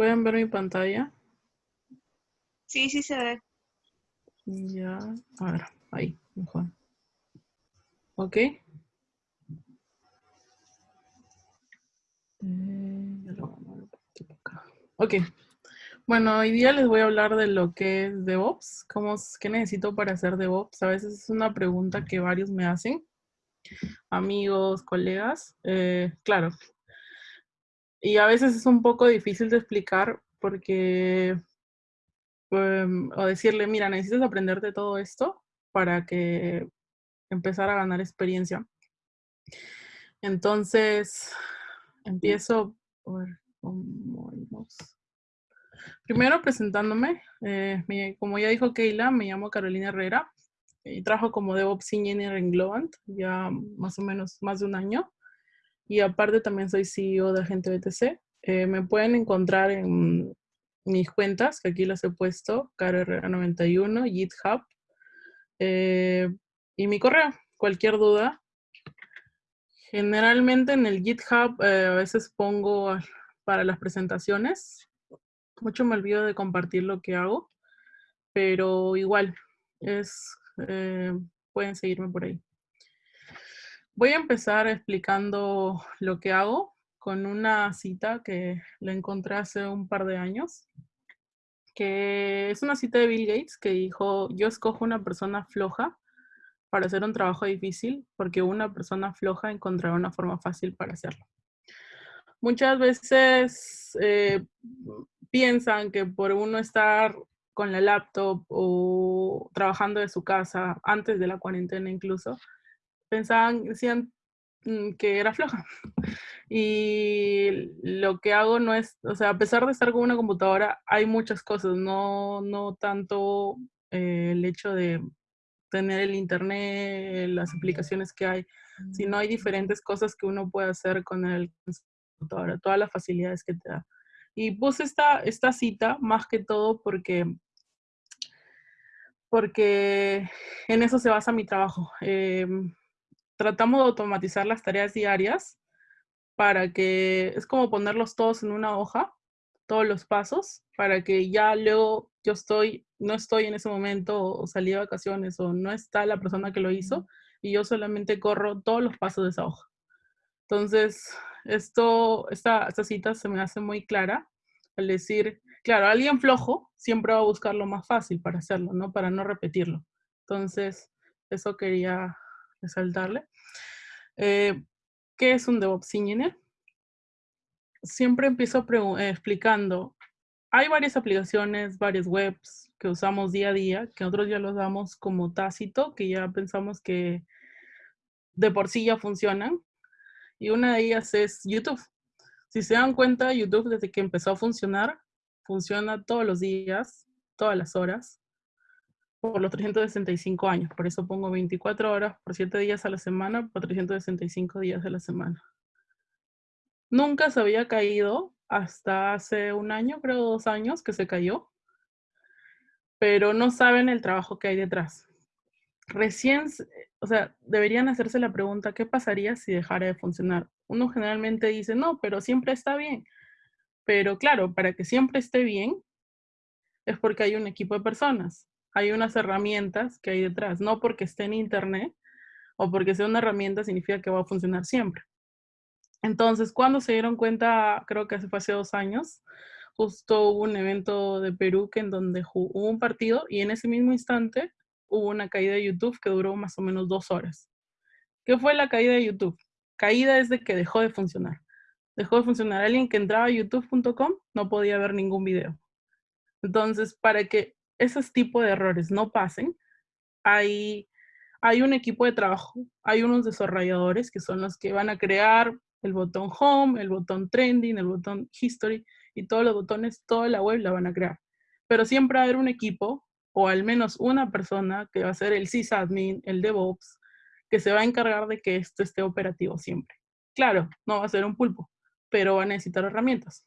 ¿Pueden ver mi pantalla? Sí, sí se ve. Ya, a ver, ahí, mejor. ¿Ok? Eh, ok. Bueno, hoy día les voy a hablar de lo que es DevOps, cómo, qué necesito para hacer DevOps. A veces es una pregunta que varios me hacen, amigos, colegas. Eh, claro, y a veces es un poco difícil de explicar porque, em, o decirle, mira, necesitas aprenderte todo esto para que empezar a ganar experiencia. Entonces, empiezo, Primero presentándome, eh, como ya dijo Keila, me llamo Carolina Herrera y trabajo como DevOps Engineer en Globant ya más o menos más de un año y aparte también soy CEO de Agente BTC. Eh, me pueden encontrar en mis cuentas, que aquí las he puesto, carherrera91, GitHub, eh, y mi correo, cualquier duda. Generalmente en el GitHub eh, a veces pongo para las presentaciones. Mucho me olvido de compartir lo que hago, pero igual, es, pueden seguirme por ahí. Voy a empezar explicando lo que hago con una cita que la encontré hace un par de años, que es una cita de Bill Gates que dijo, yo escojo una persona floja para hacer un trabajo difícil porque una persona floja encontrará una forma fácil para hacerlo. Muchas veces eh, piensan que por uno estar con la laptop o trabajando de su casa antes de la cuarentena incluso, pensaban, decían mm, que era floja. Y lo que hago no es, o sea, a pesar de estar con una computadora, hay muchas cosas, no, no tanto eh, el hecho de tener el internet, las aplicaciones que hay, sino hay diferentes cosas que uno puede hacer con el computadora, todas las facilidades que te da. Y puse esta, esta cita más que todo porque porque en eso se basa mi trabajo. Em, tratamos de automatizar las tareas diarias para que es como ponerlos todos en una hoja, todos los pasos, para que ya luego yo estoy, no estoy en ese momento o salí de vacaciones o no está la persona que lo hizo y yo solamente corro todos los pasos de esa hoja. Entonces, esto, esta, esta cita se me hace muy clara al decir, claro, alguien flojo siempre va a buscar lo más fácil para hacerlo, ¿no? Para no repetirlo. Entonces, eso quería resaltarle. Eh, ¿Qué es un DevOps Engineer? Siempre empiezo eh, explicando, hay varias aplicaciones, varias webs que usamos día a día, que nosotros ya los damos como tácito, que ya pensamos que de por sí ya funcionan. Y una de ellas es YouTube. Si se dan cuenta, YouTube desde que empezó a funcionar, funciona todos los días, todas las horas por los 365 años. Por eso pongo 24 horas por 7 días a la semana por 365 días a la semana. Nunca se había caído hasta hace un año, creo dos años que se cayó, pero no saben el trabajo que hay detrás. Recién, o sea, deberían hacerse la pregunta, ¿qué pasaría si dejara de funcionar? Uno generalmente dice, no, pero siempre está bien. Pero claro, para que siempre esté bien, es porque hay un equipo de personas hay unas herramientas que hay detrás. No porque esté en internet o porque sea una herramienta significa que va a funcionar siempre. Entonces, cuando se dieron cuenta, creo que hace, dos años, justo hubo un evento de Perú que en donde hubo un partido y en ese mismo instante hubo una caída de YouTube que duró más o menos dos horas. ¿Qué fue la caída de YouTube? Caída es de que dejó de funcionar. Dejó de funcionar. Alguien que entraba a youtube.com no podía ver ningún video. Entonces, para que esos tipos de errores no pasen, hay, hay un equipo de trabajo, hay unos desarrolladores que son los que van a crear el botón Home, el botón Trending, el botón History y todos los botones, toda la web la van a crear. Pero siempre va a haber un equipo o al menos una persona que va a ser el sysadmin, el DevOps, que se va a encargar de que esto esté operativo siempre. Claro, no va a ser un pulpo, pero va a necesitar herramientas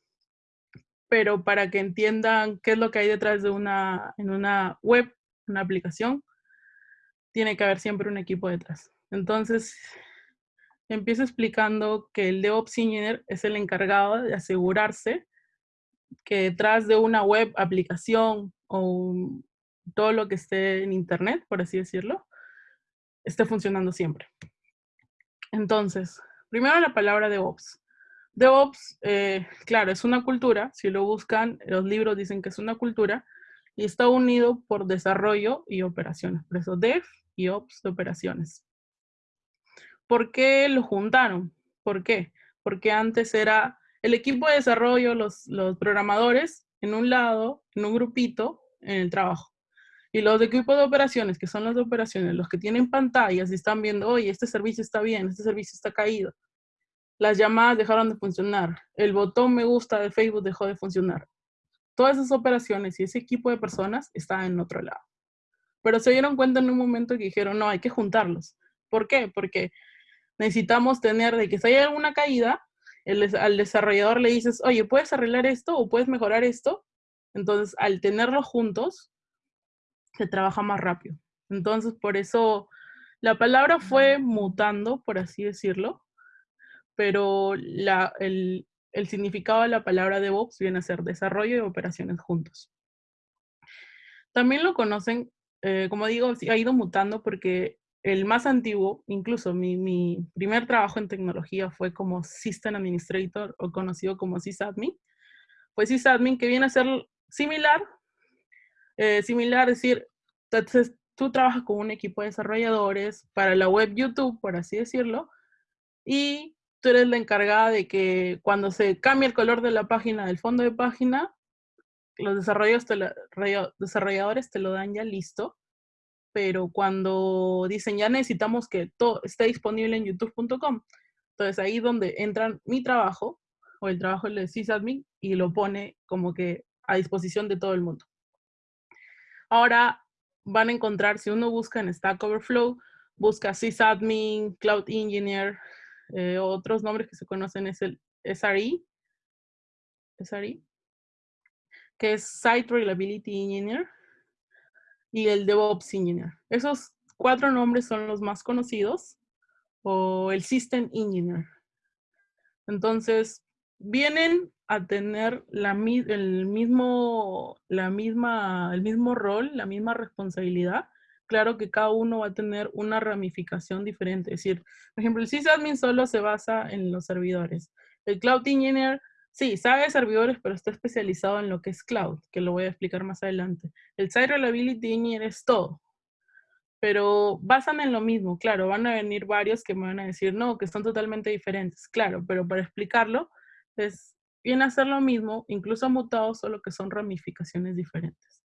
pero para que entiendan qué es lo que hay detrás de una, en una web, una aplicación, tiene que haber siempre un equipo detrás. Entonces, empiezo explicando que el DevOps Engineer es el encargado de asegurarse que detrás de una web, aplicación o todo lo que esté en internet, por así decirlo, esté funcionando siempre. Entonces, primero la palabra DevOps. DevOps, eh, claro, es una cultura, si lo buscan, los libros dicen que es una cultura, y está unido por desarrollo y operaciones. Por eso Dev y Ops de operaciones. ¿Por qué lo juntaron? ¿Por qué? Porque antes era el equipo de desarrollo, los, los programadores, en un lado, en un grupito, en el trabajo. Y los equipos de operaciones, que son los de operaciones, los que tienen pantallas y están viendo, oye, este servicio está bien, este servicio está caído. Las llamadas dejaron de funcionar. El botón me gusta de Facebook dejó de funcionar. Todas esas operaciones y ese equipo de personas estaban en otro lado. Pero se dieron cuenta en un momento que dijeron, no, hay que juntarlos. ¿Por qué? Porque necesitamos tener de que si hay alguna caída, al desarrollador le dices, oye, ¿puedes arreglar esto o puedes mejorar esto? Entonces, al tenerlos juntos, se trabaja más rápido. Entonces, por eso la palabra fue mutando, por así decirlo, pero el, significado de la palabra DevOps viene a ser desarrollo y operaciones juntos. También lo conocen, eh, como digo, ha ido mutando porque el más antiguo, incluso mi, mi, primer trabajo en tecnología fue como System Administrator o conocido como sysadmin. Fue sysadmin que viene a ser similar, eh, similar, es decir, entonces tú trabajas con un equipo de desarrolladores para la web YouTube, por así decirlo, y tú eres la encargada de que cuando se cambie el color de la página, del fondo de página, los desarrolladores te lo, dan ya listo, pero cuando dicen ya necesitamos que todo esté disponible en youtube.com, entonces ahí donde entra mi trabajo o el trabajo del sysadmin y lo pone como que a disposición de todo el mundo. Ahora van a encontrar, si uno busca en Stack Overflow, busca sysadmin, Cloud Engineer, eh, otros nombres que se conocen es el SRE, que es Site Reliability Engineer, y el DevOps Engineer. Esos cuatro nombres son los más conocidos, o el System Engineer. Entonces, vienen a tener la, el, mismo, la misma, el mismo rol, la misma responsabilidad, claro que cada uno va a tener una ramificación diferente. Es decir, por ejemplo, el sysadmin solo se basa en los servidores. El Cloud Engineer, sí, sabe servidores, pero está especializado en lo que es cloud, que lo voy a explicar más adelante. El Site Reliability Engineer es todo. Pero basan en lo mismo, claro, van a venir varios que me van a decir, no, que son totalmente diferentes, claro, pero para explicarlo, es, viene a ser lo mismo, incluso mutado, solo que son ramificaciones diferentes.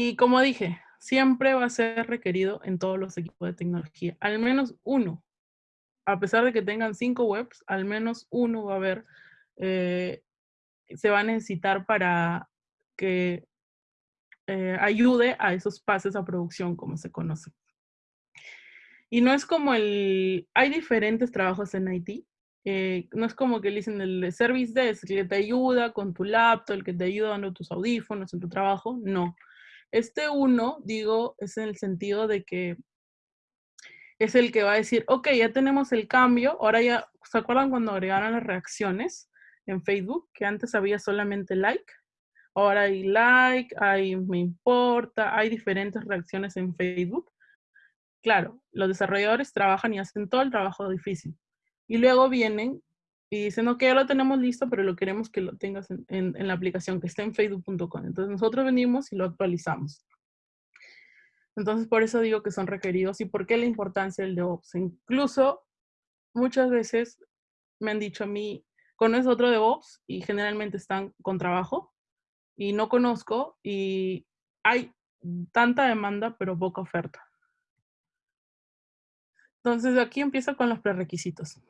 Y como dije, siempre va a ser requerido en todos los equipos de tecnología, al menos uno. A pesar de que tengan cinco webs, al menos uno va a haber, eh, se va a necesitar para que eh, ayude a esos pases a producción, como se conoce. Y no es como el, hay diferentes trabajos en IT. Eh, no es como que le dicen el service desk, que te ayuda con tu laptop, el que te ayuda dando tus audífonos en tu trabajo. No. Este uno, digo, es en el sentido de que es el que va a decir, ok, ya tenemos el cambio, ahora ya, ¿se acuerdan cuando agregaron las reacciones en Facebook? Que antes había solamente like, ahora hay like, hay me importa, hay diferentes reacciones en Facebook. Claro, los desarrolladores trabajan y hacen todo el trabajo difícil. Y luego vienen y dicen, ok, ya lo tenemos listo, pero lo queremos que lo tengas en, la aplicación, que esté en facebook.com. Entonces nosotros venimos y lo actualizamos. Entonces por eso digo que son requeridos y por qué la importancia del DevOps. Incluso muchas veces me han dicho a mí, ¿conoces otro DevOps? Y generalmente están con trabajo y no conozco y hay tanta demanda pero poca oferta. Entonces aquí empiezo con los prerequisitos.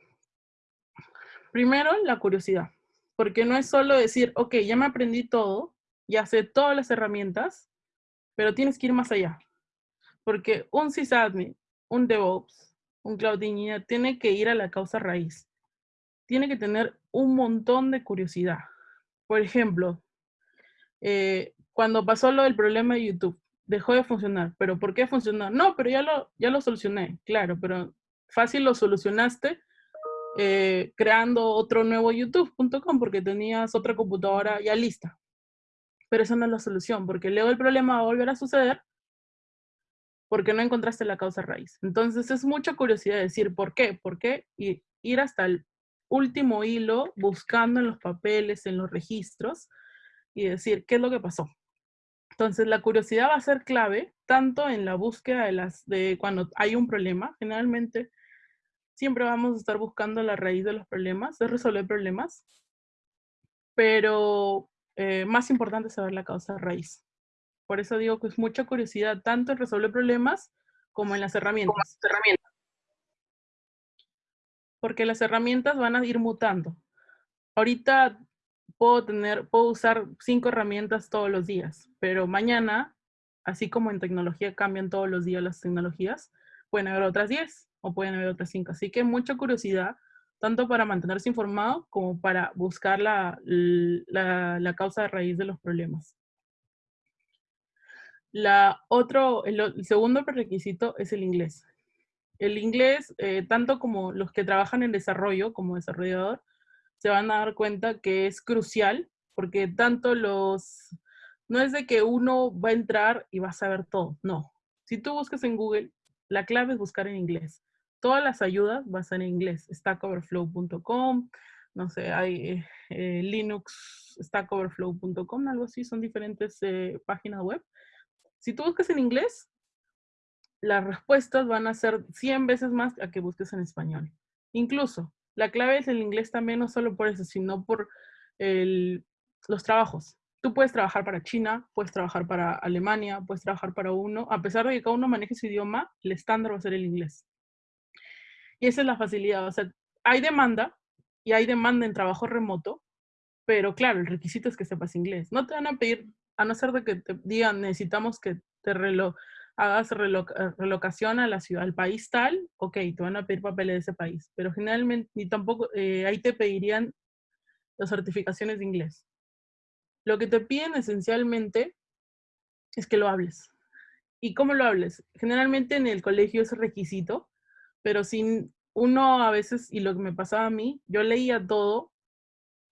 Primero, la curiosidad, porque no es solo decir, ok, ya me aprendí todo, ya sé todas las herramientas, pero tienes que ir más allá. Porque un sysadmin, un DevOps, un Cloud tiene que ir a la causa raíz. Tiene que tener un montón de curiosidad. Por ejemplo, eh, cuando pasó lo del problema de YouTube, dejó de funcionar. ¿Pero por qué funcionó? No, pero ya lo, ya lo solucioné, claro, pero fácil lo solucionaste, eh, creando otro nuevo youtube.com porque tenías otra computadora ya lista. Pero esa no es la solución, porque luego el problema va a volver a suceder porque no encontraste la causa raíz. Entonces es mucha curiosidad decir por qué, por qué, y ir hasta el último hilo buscando en los papeles, en los registros, y decir qué es lo que pasó. Entonces la curiosidad va a ser clave tanto en la búsqueda de las de cuando hay un problema, generalmente siempre vamos a estar buscando la raíz de los problemas, de resolver problemas, pero eh, más importante es saber la causa raíz. Por eso digo que es mucha curiosidad tanto en resolver problemas como en las herramientas. Porque las herramientas van a ir mutando. Ahorita puedo tener, puedo usar cinco herramientas todos los días, pero mañana, así como en tecnología cambian todos los días las tecnologías, pueden haber otras diez o pueden haber otras cinco. Así que mucha curiosidad, tanto para mantenerse informado como para buscar la, la causa de raíz de los problemas. La otro, el, segundo requisito es el inglés. El inglés, eh, tanto como los que trabajan en desarrollo como desarrollador, se van a dar cuenta que es crucial porque tanto los... No es de que uno va a entrar y va a saber todo, no. Si tú buscas en Google, la clave es buscar en inglés. Todas las ayudas van a estar en inglés. stackoverflow.com, no sé, hay eh, eh, Linux, stackoverflow.com, algo así, son diferentes páginas web si tú buscas en inglés, las respuestas van a ser 100 veces más a que busques en español. Incluso, la clave es el inglés también, no solo por eso, sino por los trabajos. Tú puedes trabajar para China, puedes trabajar para Alemania, puedes trabajar para uno. A pesar de que cada uno maneje su idioma, el estándar va a ser el inglés. Y esa es la facilidad. O sea, hay demanda y hay demanda en trabajo remoto, pero claro, el requisito es que sepas inglés. No te van a pedir a no ser de que te digan, necesitamos que te hagas relocación a la ciudad, al país tal, ok, te van a pedir papeles de ese país, pero generalmente ni tampoco, eh, ahí te pedirían las certificaciones de inglés. Lo que te piden esencialmente es que lo hables. ¿Y cómo lo hables? Generalmente en el colegio es requisito, pero sin uno a veces, y lo que me pasaba a mí, yo leía todo,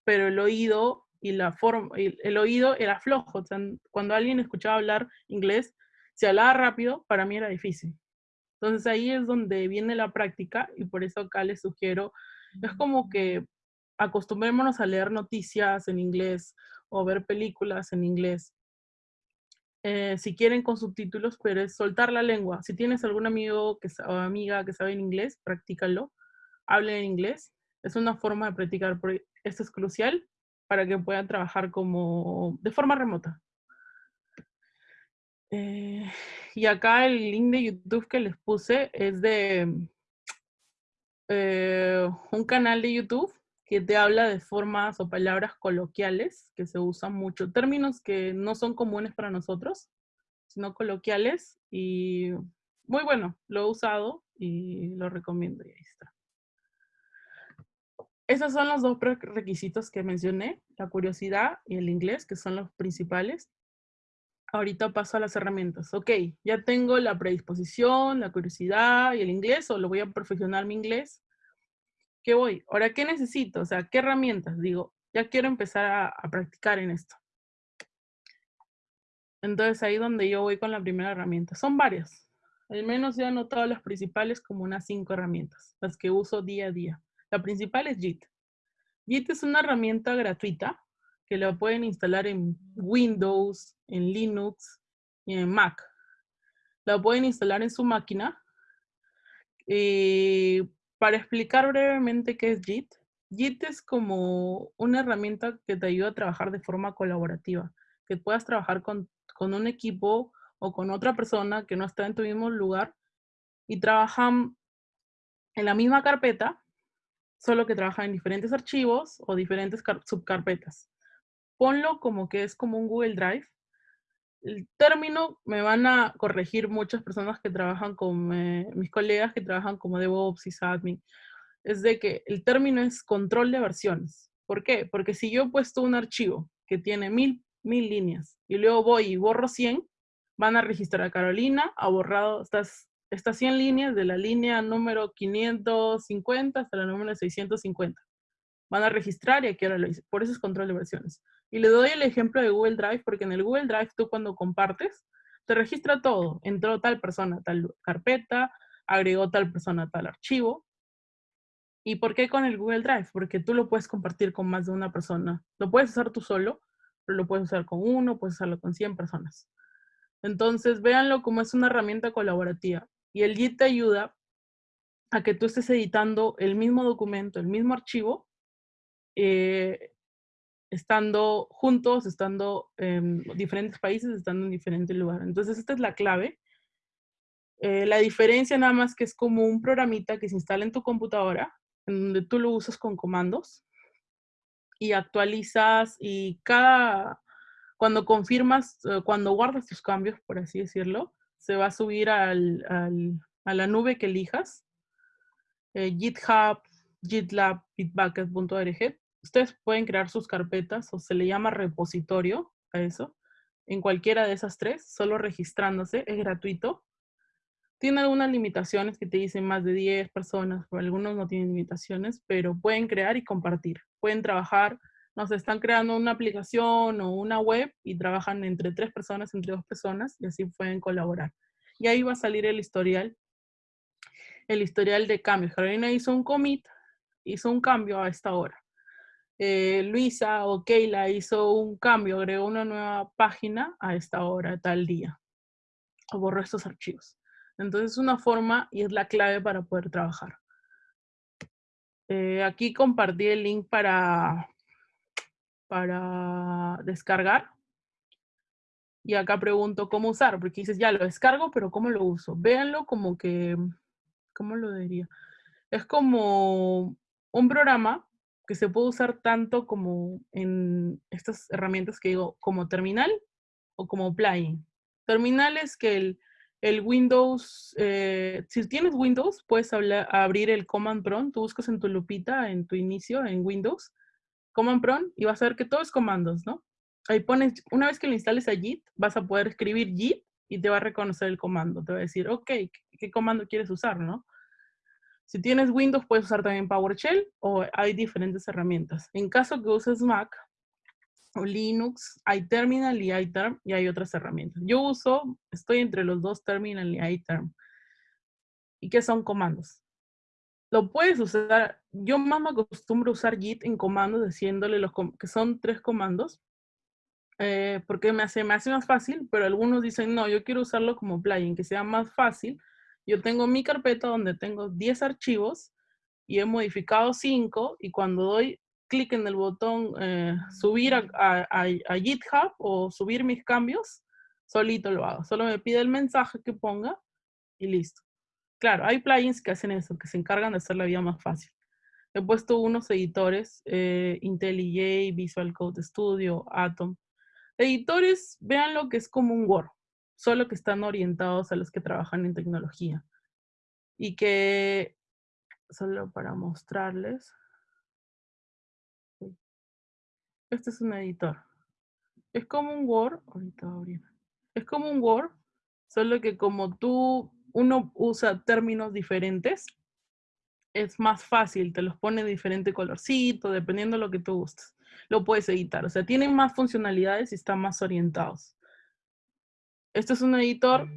pero el oído y la forma, el, oído era flojo. cuando alguien escuchaba hablar inglés, si hablaba rápido, para mí era difícil. Entonces ahí es donde viene la práctica y por eso acá les sugiero, es como que acostumbrémonos a leer noticias en inglés o ver películas en inglés. Eh, si quieren con subtítulos, pero es soltar la lengua. Si tienes algún amigo que, o amiga que sabe inglés, practícalo. Hable en inglés. Es una forma de practicar. Esto es crucial para que puedan trabajar como de forma remota. Eh, y acá el link de YouTube que les puse es de eh, un canal de YouTube que te habla de formas o palabras coloquiales que se usan mucho, términos que no son comunes para nosotros, sino coloquiales y muy bueno, lo he usado y lo recomiendo y ahí está. Esos son los dos requisitos que mencioné, la curiosidad y el inglés, que son los principales. Ahorita paso a las herramientas. Ok, ya tengo la predisposición, la curiosidad y el inglés, o lo voy a perfeccionar mi inglés. ¿Qué voy? Ahora, ¿qué necesito? O sea, ¿qué herramientas? Digo, ya quiero empezar a, practicar en esto. Entonces, ahí donde yo voy con la primera herramienta. Son varias. Al menos ya he anotado las principales como unas cinco herramientas, las que uso día a día. La principal es JIT. JIT es una herramienta gratuita que la pueden instalar en Windows, en Linux y en Mac. La pueden instalar en su máquina. Eh, para explicar brevemente qué es JIT, JIT es como una herramienta que te ayuda a trabajar de forma colaborativa, que puedas trabajar con, con un equipo o con otra persona que no está en tu mismo lugar y trabajan en la misma carpeta, solo que trabaja en diferentes archivos o diferentes subcarpetas. Ponlo como que es como un Google Drive. El término me van a corregir muchas personas que trabajan con eh, mis colegas que trabajan como DevOps y admin. Es de que el término es control de versiones. ¿Por qué? Porque si yo he puesto un archivo que tiene mil, mil líneas y luego voy y borro 100, van a registrar a Carolina, ha borrado, estás estas 100 líneas de la línea número 550 hasta la número 650. Van a registrar y aquí ahora lo hice. Por eso es control de versiones. Y le doy el ejemplo de Google Drive, porque en el Google Drive tú cuando compartes, te registra todo. Entró tal persona, tal carpeta, agregó tal persona, tal archivo. ¿Y por qué con el Google Drive? Porque tú lo puedes compartir con más de una persona. Lo puedes usar tú solo, pero lo puedes usar con uno, puedes usarlo con 100 personas. Entonces, véanlo como es una herramienta colaborativa. Y el Git te ayuda a que tú estés editando el mismo documento, el mismo archivo, eh, estando juntos, estando en diferentes países, estando en diferentes lugares. Entonces, esta es la clave. Eh, la diferencia nada más que es como un programita que se instala en tu computadora, en donde tú lo usas con comandos y actualizas y cada, cuando confirmas, eh, cuando guardas tus cambios, por así decirlo, se va a subir al, a la nube que elijas, eh, GitHub, GitLab, Bitbucket.org. Ustedes pueden crear sus carpetas o se le llama repositorio a eso, en cualquiera de esas tres, solo registrándose, es gratuito. Tiene algunas limitaciones que te dicen más de 10 personas, pero algunos no tienen limitaciones, pero pueden crear y compartir. Pueden trabajar, no sé, están creando una aplicación o una web y trabajan entre tres personas, entre dos personas, y así pueden colaborar. Y ahí va a salir el historial, el historial de cambios. Carolina hizo un commit, hizo un cambio a esta hora. Eh, Luisa o Keila hizo un cambio, agregó una nueva página a esta hora, tal día. O borró estos archivos. Entonces es una forma y es la clave para poder trabajar. Eh, aquí compartí el link para, para descargar. Y acá pregunto cómo usar, porque dices, ya lo descargo, pero ¿cómo lo uso? Véanlo como que, ¿cómo lo diría? Es como un programa que se puede usar tanto como en estas herramientas que digo, como terminal o como plugin. Terminal es que el, el Windows, eh, si tienes Windows, puedes abrir el Command Prompt, tú buscas en tu lupita, en tu inicio, en Windows, Command Prompt, y vas a ver que todo es comandos, ¿no? Ahí pones, una vez que lo instales a Git, vas a poder escribir Git y te va a reconocer el comando. Te va a decir, ok, ¿qué comando quieres usar, no? Si tienes Windows, puedes usar también PowerShell o hay diferentes herramientas. En caso que uses Mac o Linux, hay Terminal y iTerm y hay otras herramientas. Yo uso, estoy entre los dos Terminal y iTerm. ¿Y qué son comandos? Lo puedes usar, yo más me acostumbro a usar Git en comandos, diciéndole los que son tres comandos, eh, porque me hace, me hace más fácil, pero algunos dicen, no, yo quiero usarlo como plugin, que sea más fácil, yo tengo mi carpeta donde tengo 10 archivos y he modificado 5 y cuando doy clic en el botón eh, subir a, GitHub o subir mis cambios, solito lo hago. Solo me pide el mensaje que ponga y listo. Claro, hay plugins que hacen eso, que se encargan de hacer la vida más fácil. He puesto unos editores, eh, IntelliJ, Visual Code Studio, Atom. Editores, vean lo que es como un Word solo que están orientados a los que trabajan en tecnología. Y que, solo para mostrarles, este es un editor. Es como un Word, ahorita abrir. Es como un Word, solo que como tú, uno usa términos diferentes, es más fácil, te los pone diferente colorcito, dependiendo de lo que tú gustes. Lo puedes editar, o sea, tienen más funcionalidades y están más orientados. Este es un editor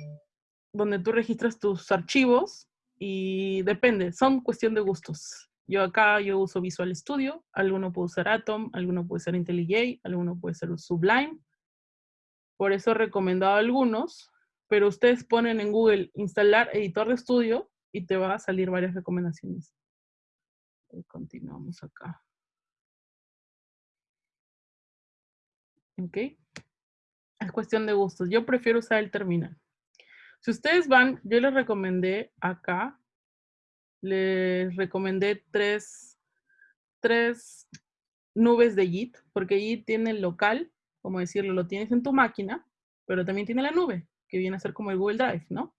donde tú registras tus archivos y depende, son cuestión de gustos. Yo acá yo uso Visual Studio, alguno puede usar Atom, alguno puede ser IntelliJ, alguno puede ser Sublime. Por eso he recomendado algunos, pero ustedes ponen en Google instalar editor de estudio y te va a salir varias recomendaciones. Continuamos acá. ¿Ok? Es cuestión de gustos. Yo prefiero usar el terminal. Si ustedes van, yo les recomendé acá, les recomendé tres, tres nubes de Git, porque Git tiene el local, como decirlo, lo tienes en tu máquina, pero también tiene la nube, que viene a ser como el Google Drive, ¿no?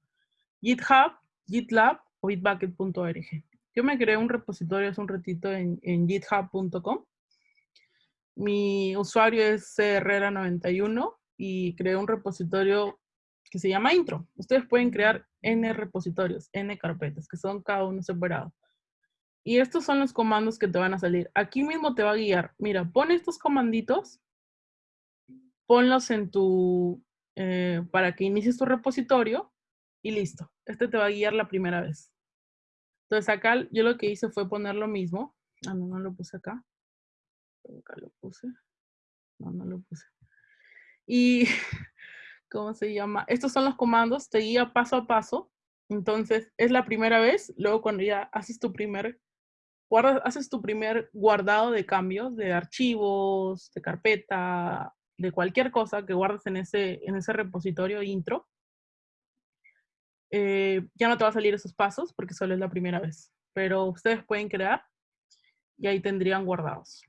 GitHub, GitLab o bitbucket.org. Yo me creé un repositorio hace un ratito en, en github.com. Mi usuario es Herrera91 y creé un repositorio que se llama intro. Ustedes pueden crear N repositorios, N carpetas, que son cada uno separado. Y estos son los comandos que te van a salir. Aquí mismo te va a guiar. Mira, pon estos comanditos, ponlos en tu, eh, para que inicies tu repositorio y listo. Este te va a guiar la primera vez. Entonces acá yo lo que hice fue poner lo mismo. Ah, no, no lo puse acá. Acá lo puse. No, no lo puse. Y, ¿cómo se llama? Estos son los comandos, te guía paso a paso. Entonces, es la primera vez. Luego cuando ya haces tu primer haces tu primer guardado de cambios, de archivos, de carpeta, de cualquier cosa que guardes en ese, en ese repositorio intro, eh, ya no te va a salir esos pasos porque solo es la primera vez. Pero ustedes pueden crear y ahí tendrían guardados.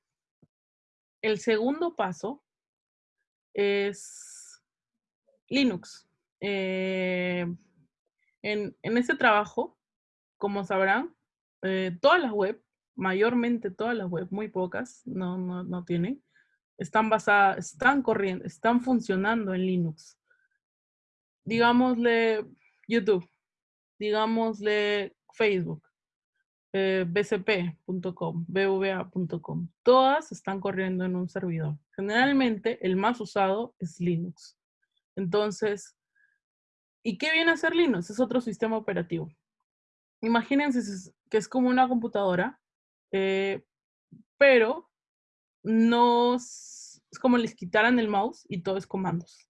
El segundo paso es Linux. Eh, en, en este trabajo, como sabrán, eh, todas las web mayormente todas las web, muy pocas, no, no, no tienen, están basadas, están corriendo, están funcionando en Linux. Digámosle YouTube, digámosle Facebook, eh, bcp.com, bva.com. Todas están corriendo en un servidor. Generalmente el más usado es Linux. Entonces, ¿y qué viene a ser Linux? Es otro sistema operativo. Imagínense que es como una computadora eh, pero no es como les quitaran el mouse y todo es comandos.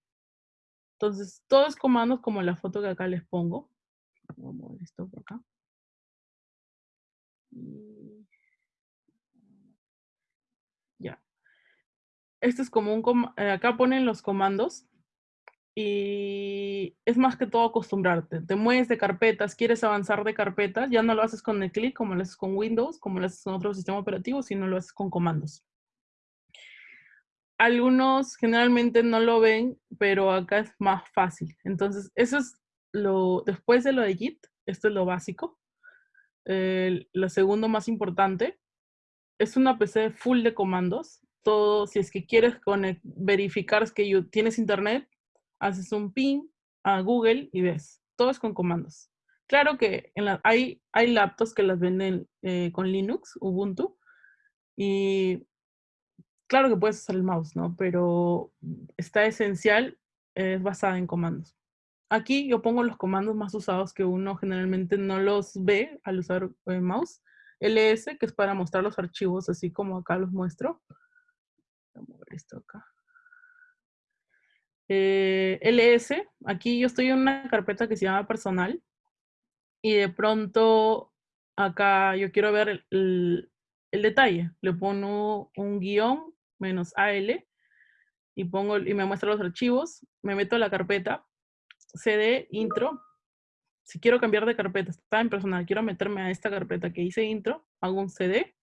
Entonces, todo es comandos como la foto que acá les pongo. Vamos a mover esto por acá. Ya. Este es como un... Eh, acá ponen los comandos y es más que todo acostumbrarte. Te mueves de carpetas, quieres avanzar de carpetas, ya no lo haces con el clic como lo haces con Windows, como lo haces con otro sistema operativo, sino lo haces con comandos. Algunos generalmente no lo ven, pero acá es más fácil. Entonces, eso es lo, después de lo de Git, esto es lo básico. Lo segundo más importante, es una PC full de comandos. Todo, si es que quieres verificar que tienes internet, haces un ping a Google y ves. Todo es con comandos. Claro que la, hay, hay laptops que las venden eh, con Linux, Ubuntu, y claro que puedes usar el mouse, ¿no? Pero está esencial, es basada en comandos. Aquí yo pongo los comandos más usados que uno generalmente no los ve al usar el eh, mouse. ls, que es para mostrar los archivos así como acá los muestro. Vamos a ver esto acá. Eh, ls, aquí yo estoy en una carpeta que se llama personal y de pronto acá yo quiero ver el, detalle. Le pongo un guion menos AL y, pongo, y me muestra los archivos, me meto a la carpeta, cd intro. Si quiero cambiar de carpeta, está en personal, quiero meterme a esta carpeta que hice intro, hago un cd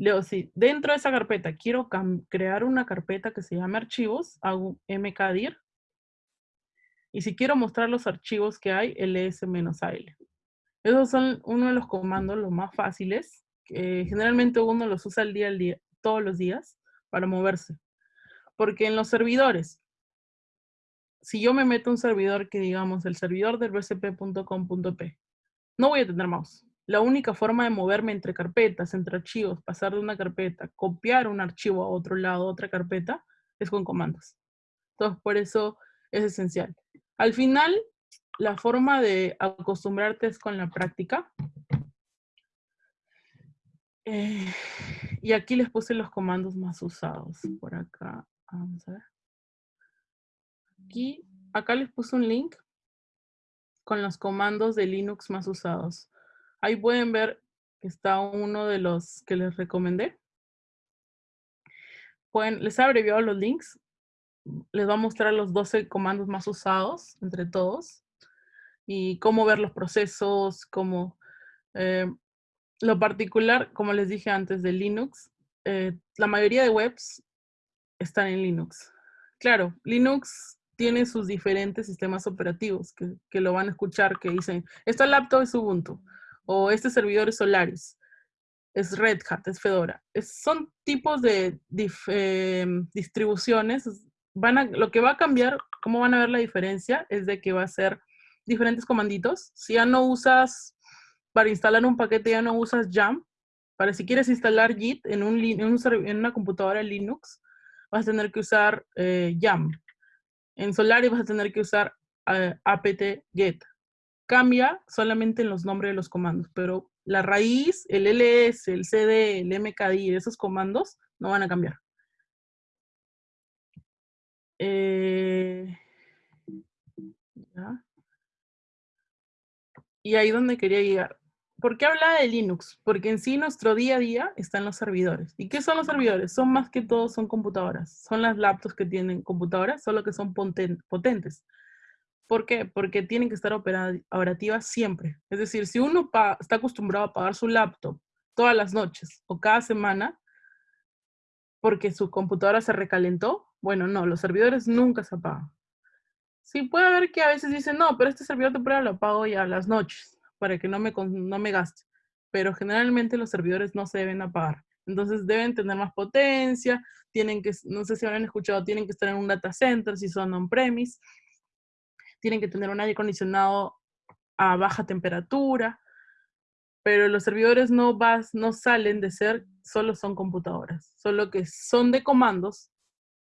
Leo, si dentro de esa carpeta quiero crear una carpeta que se llame archivos, hago mkdir. Y si quiero mostrar los archivos que hay, ls-al. Esos son uno de los comandos los más fáciles. Que generalmente uno los usa el día al día, todos los días, para moverse. Porque en los servidores, si yo me meto a un servidor que digamos el servidor del bcp.com.p, no voy a tener mouse la única forma de moverme entre carpetas, entre archivos, pasar de una carpeta, copiar un archivo a otro lado, otra carpeta, es con comandos. Entonces, por eso es esencial. Al final, la forma de acostumbrarte es con la práctica. Eh, y aquí les puse los comandos más usados. Por acá, vamos a ver. Aquí, acá les puse un link con los comandos de Linux más usados. Ahí pueden ver que está uno de los que les recomendé. Pueden, les he abreviado los links. Les va a mostrar los 12 comandos más usados entre todos. Y cómo ver los procesos, cómo... Eh, lo particular, como les dije antes, de Linux, eh, la mayoría de webs están en Linux. Claro, Linux tiene sus diferentes sistemas operativos que, que lo van a escuchar, que dicen, esta laptop es Ubuntu, o este servidor es Solaris, es Red Hat, es Fedora. son tipos de em, distribuciones. Van a, lo que va a cambiar, cómo van a ver la diferencia, es de que va a ser diferentes comanditos. Si ya no usas, para instalar un paquete ya no usas Jam, para si quieres instalar Git en, un, en, una computadora Linux, vas a tener que usar eh, Yam. En Solaris vas a tener que usar eh, apt-get. Cambia solamente en los nombres de los comandos, pero la raíz, el ls, el cd, el mkdi, esos comandos no van a cambiar. Eh, y ahí donde quería llegar. ¿Por qué habla de Linux? Porque en sí nuestro día a día están los servidores. ¿Y qué son los servidores? Son más que todo, son computadoras. Son las laptops que tienen computadoras, solo que son potentes. ¿Por qué? Porque tienen que estar operativas siempre. Es decir, si uno está acostumbrado a pagar su laptop todas las noches o cada semana, porque su computadora se recalentó, bueno, no, los servidores nunca se apagan. Sí, puede haber que a veces dicen, no, pero este servidor temporal lo apago ya a las noches para que no me, no me gaste. Pero generalmente los servidores no se deben apagar. Entonces deben tener más potencia, tienen que, no sé si habrán escuchado, tienen que estar en un data center si son on-premise, tienen que tener un aire acondicionado a baja temperatura, pero los servidores no, vas, no salen de ser, solo son computadoras, solo que son de comandos,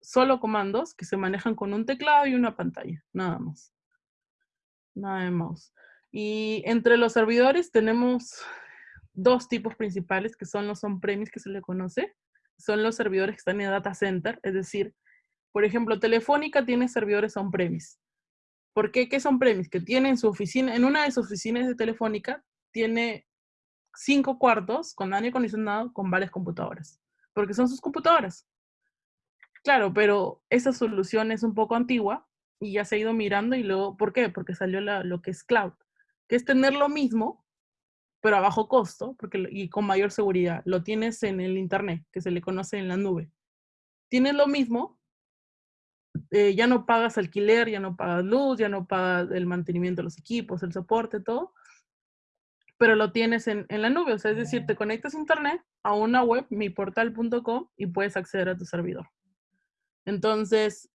solo comandos que se manejan con un teclado y una pantalla, nada más. Nada de. Y entre los servidores tenemos dos tipos principales, que son los on-premise que se le conoce. Son los servidores que están en data center, es decir, por ejemplo, Telefónica tiene servidores on-premise. ¿Por qué? ¿Qué son premise? Que tiene en su oficina, en una de sus oficinas de Telefónica, tiene cinco cuartos con aire acondicionado con varias computadoras. Porque son sus computadoras. Claro, pero esa solución es un poco antigua y ya se ha ido mirando y luego, ¿por qué? Porque salió lo que es cloud, que es tener lo mismo, pero a bajo costo porque, y con mayor seguridad. Lo tienes en el Internet, que se le conoce en la nube. Tienes lo mismo, eh, ya no pagas alquiler, ya no pagas luz, ya no pagas el mantenimiento de los equipos, el soporte, todo, pero lo tienes en, en la nube. O sea, es decir, te conectas a Internet, a una web, miportal.com, y puedes acceder a tu servidor. Entonces,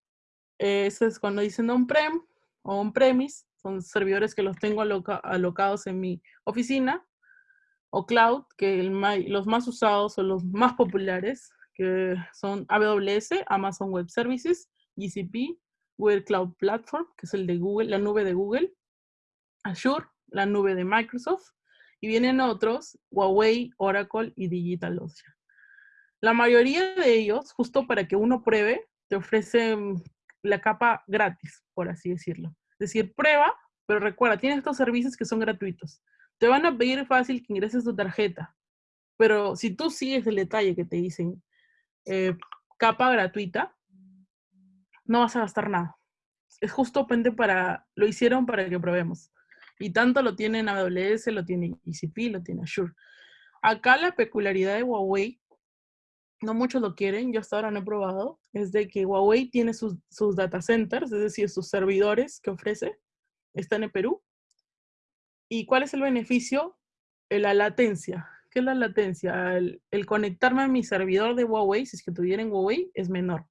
eso es cuando dicen on-prem o on-premise, son servidores que los tengo alocados en mi oficina, o cloud, que los más usados son los más populares, que son AWS, Amazon Web Services, GCP, Google Cloud Platform, que es el de Google, la nube de Google, Azure, la nube de Microsoft, y vienen otros, Huawei, Oracle y DigitalOcean. La mayoría de ellos, justo para que uno pruebe, te ofrecen la capa gratis, por así decirlo. Decir, prueba, pero recuerda, tienes estos servicios que son gratuitos. Te van a pedir fácil que ingreses tu tarjeta, pero si tú sigues el detalle que te dicen, eh, capa gratuita, no vas a gastar nada. Es justo para, lo hicieron para que probemos. Y tanto lo tiene AWS, lo tiene ECP, lo tiene Azure. Acá la peculiaridad de Huawei no muchos lo quieren, yo hasta ahora no he probado, es de que Huawei tiene sus, data centers, es decir, sus servidores que ofrece, están en Perú. ¿Y cuál es el beneficio? Eh, la latencia. ¿Qué es la latencia? El, conectarme a mi servidor de Huawei, si es que tuviera en Huawei, es menor.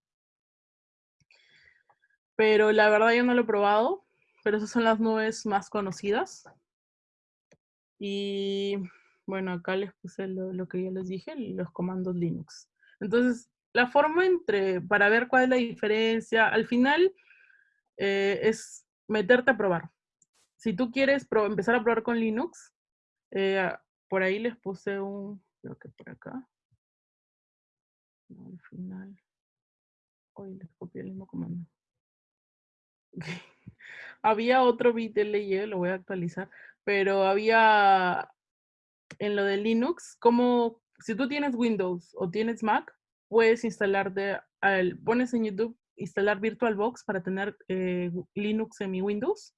Pero la verdad yo no lo he probado, pero esas son las nubes más conocidas. Y bueno, acá les puse lo, lo que ya les dije, los comandos Linux. Entonces, la forma entre, para ver cuál es la diferencia, al final eh, es meterte a probar. Si tú quieres empezar a probar con Linux, eh, por ahí les puse un, creo que por acá. al final. Hoy les copié el mismo comando. había otro bit de lo voy a actualizar, pero había en lo de Linux, como si tú tienes Windows o tienes Mac, puedes instalarte, al, pones en YouTube, instalar VirtualBox para tener eh, Linux en mi Windows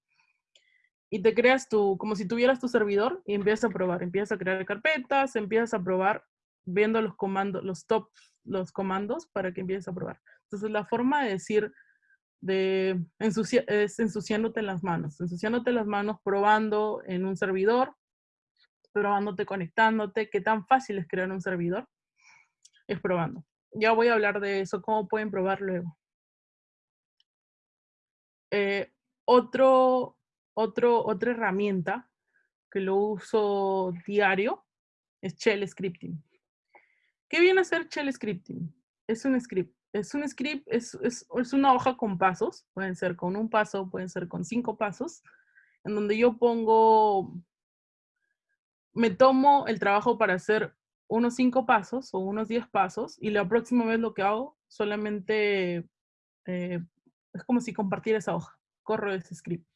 y te creas tu, como si tuvieras tu servidor y empiezas a probar, empiezas a crear carpetas, empiezas a probar viendo los comandos, los top, los comandos para que empieces a probar. Entonces la forma de decir de es ensuciándote las manos, ensuciándote las manos probando en un servidor, probándote, conectándote, qué tan fácil es crear un servidor, es probando. Ya voy a hablar de eso, cómo pueden probar luego. Eh, otro, otro, otra herramienta que lo uso diario es Shell Scripting. ¿Qué viene a ser Shell Scripting? Es un script. Es un script, es, es, es una hoja con pasos. Pueden ser con un paso, pueden ser con cinco pasos, en donde yo pongo, me tomo el trabajo para hacer unos cinco pasos o unos diez pasos y la próxima vez lo que hago solamente eh, es como si compartiera esa hoja, corro ese script.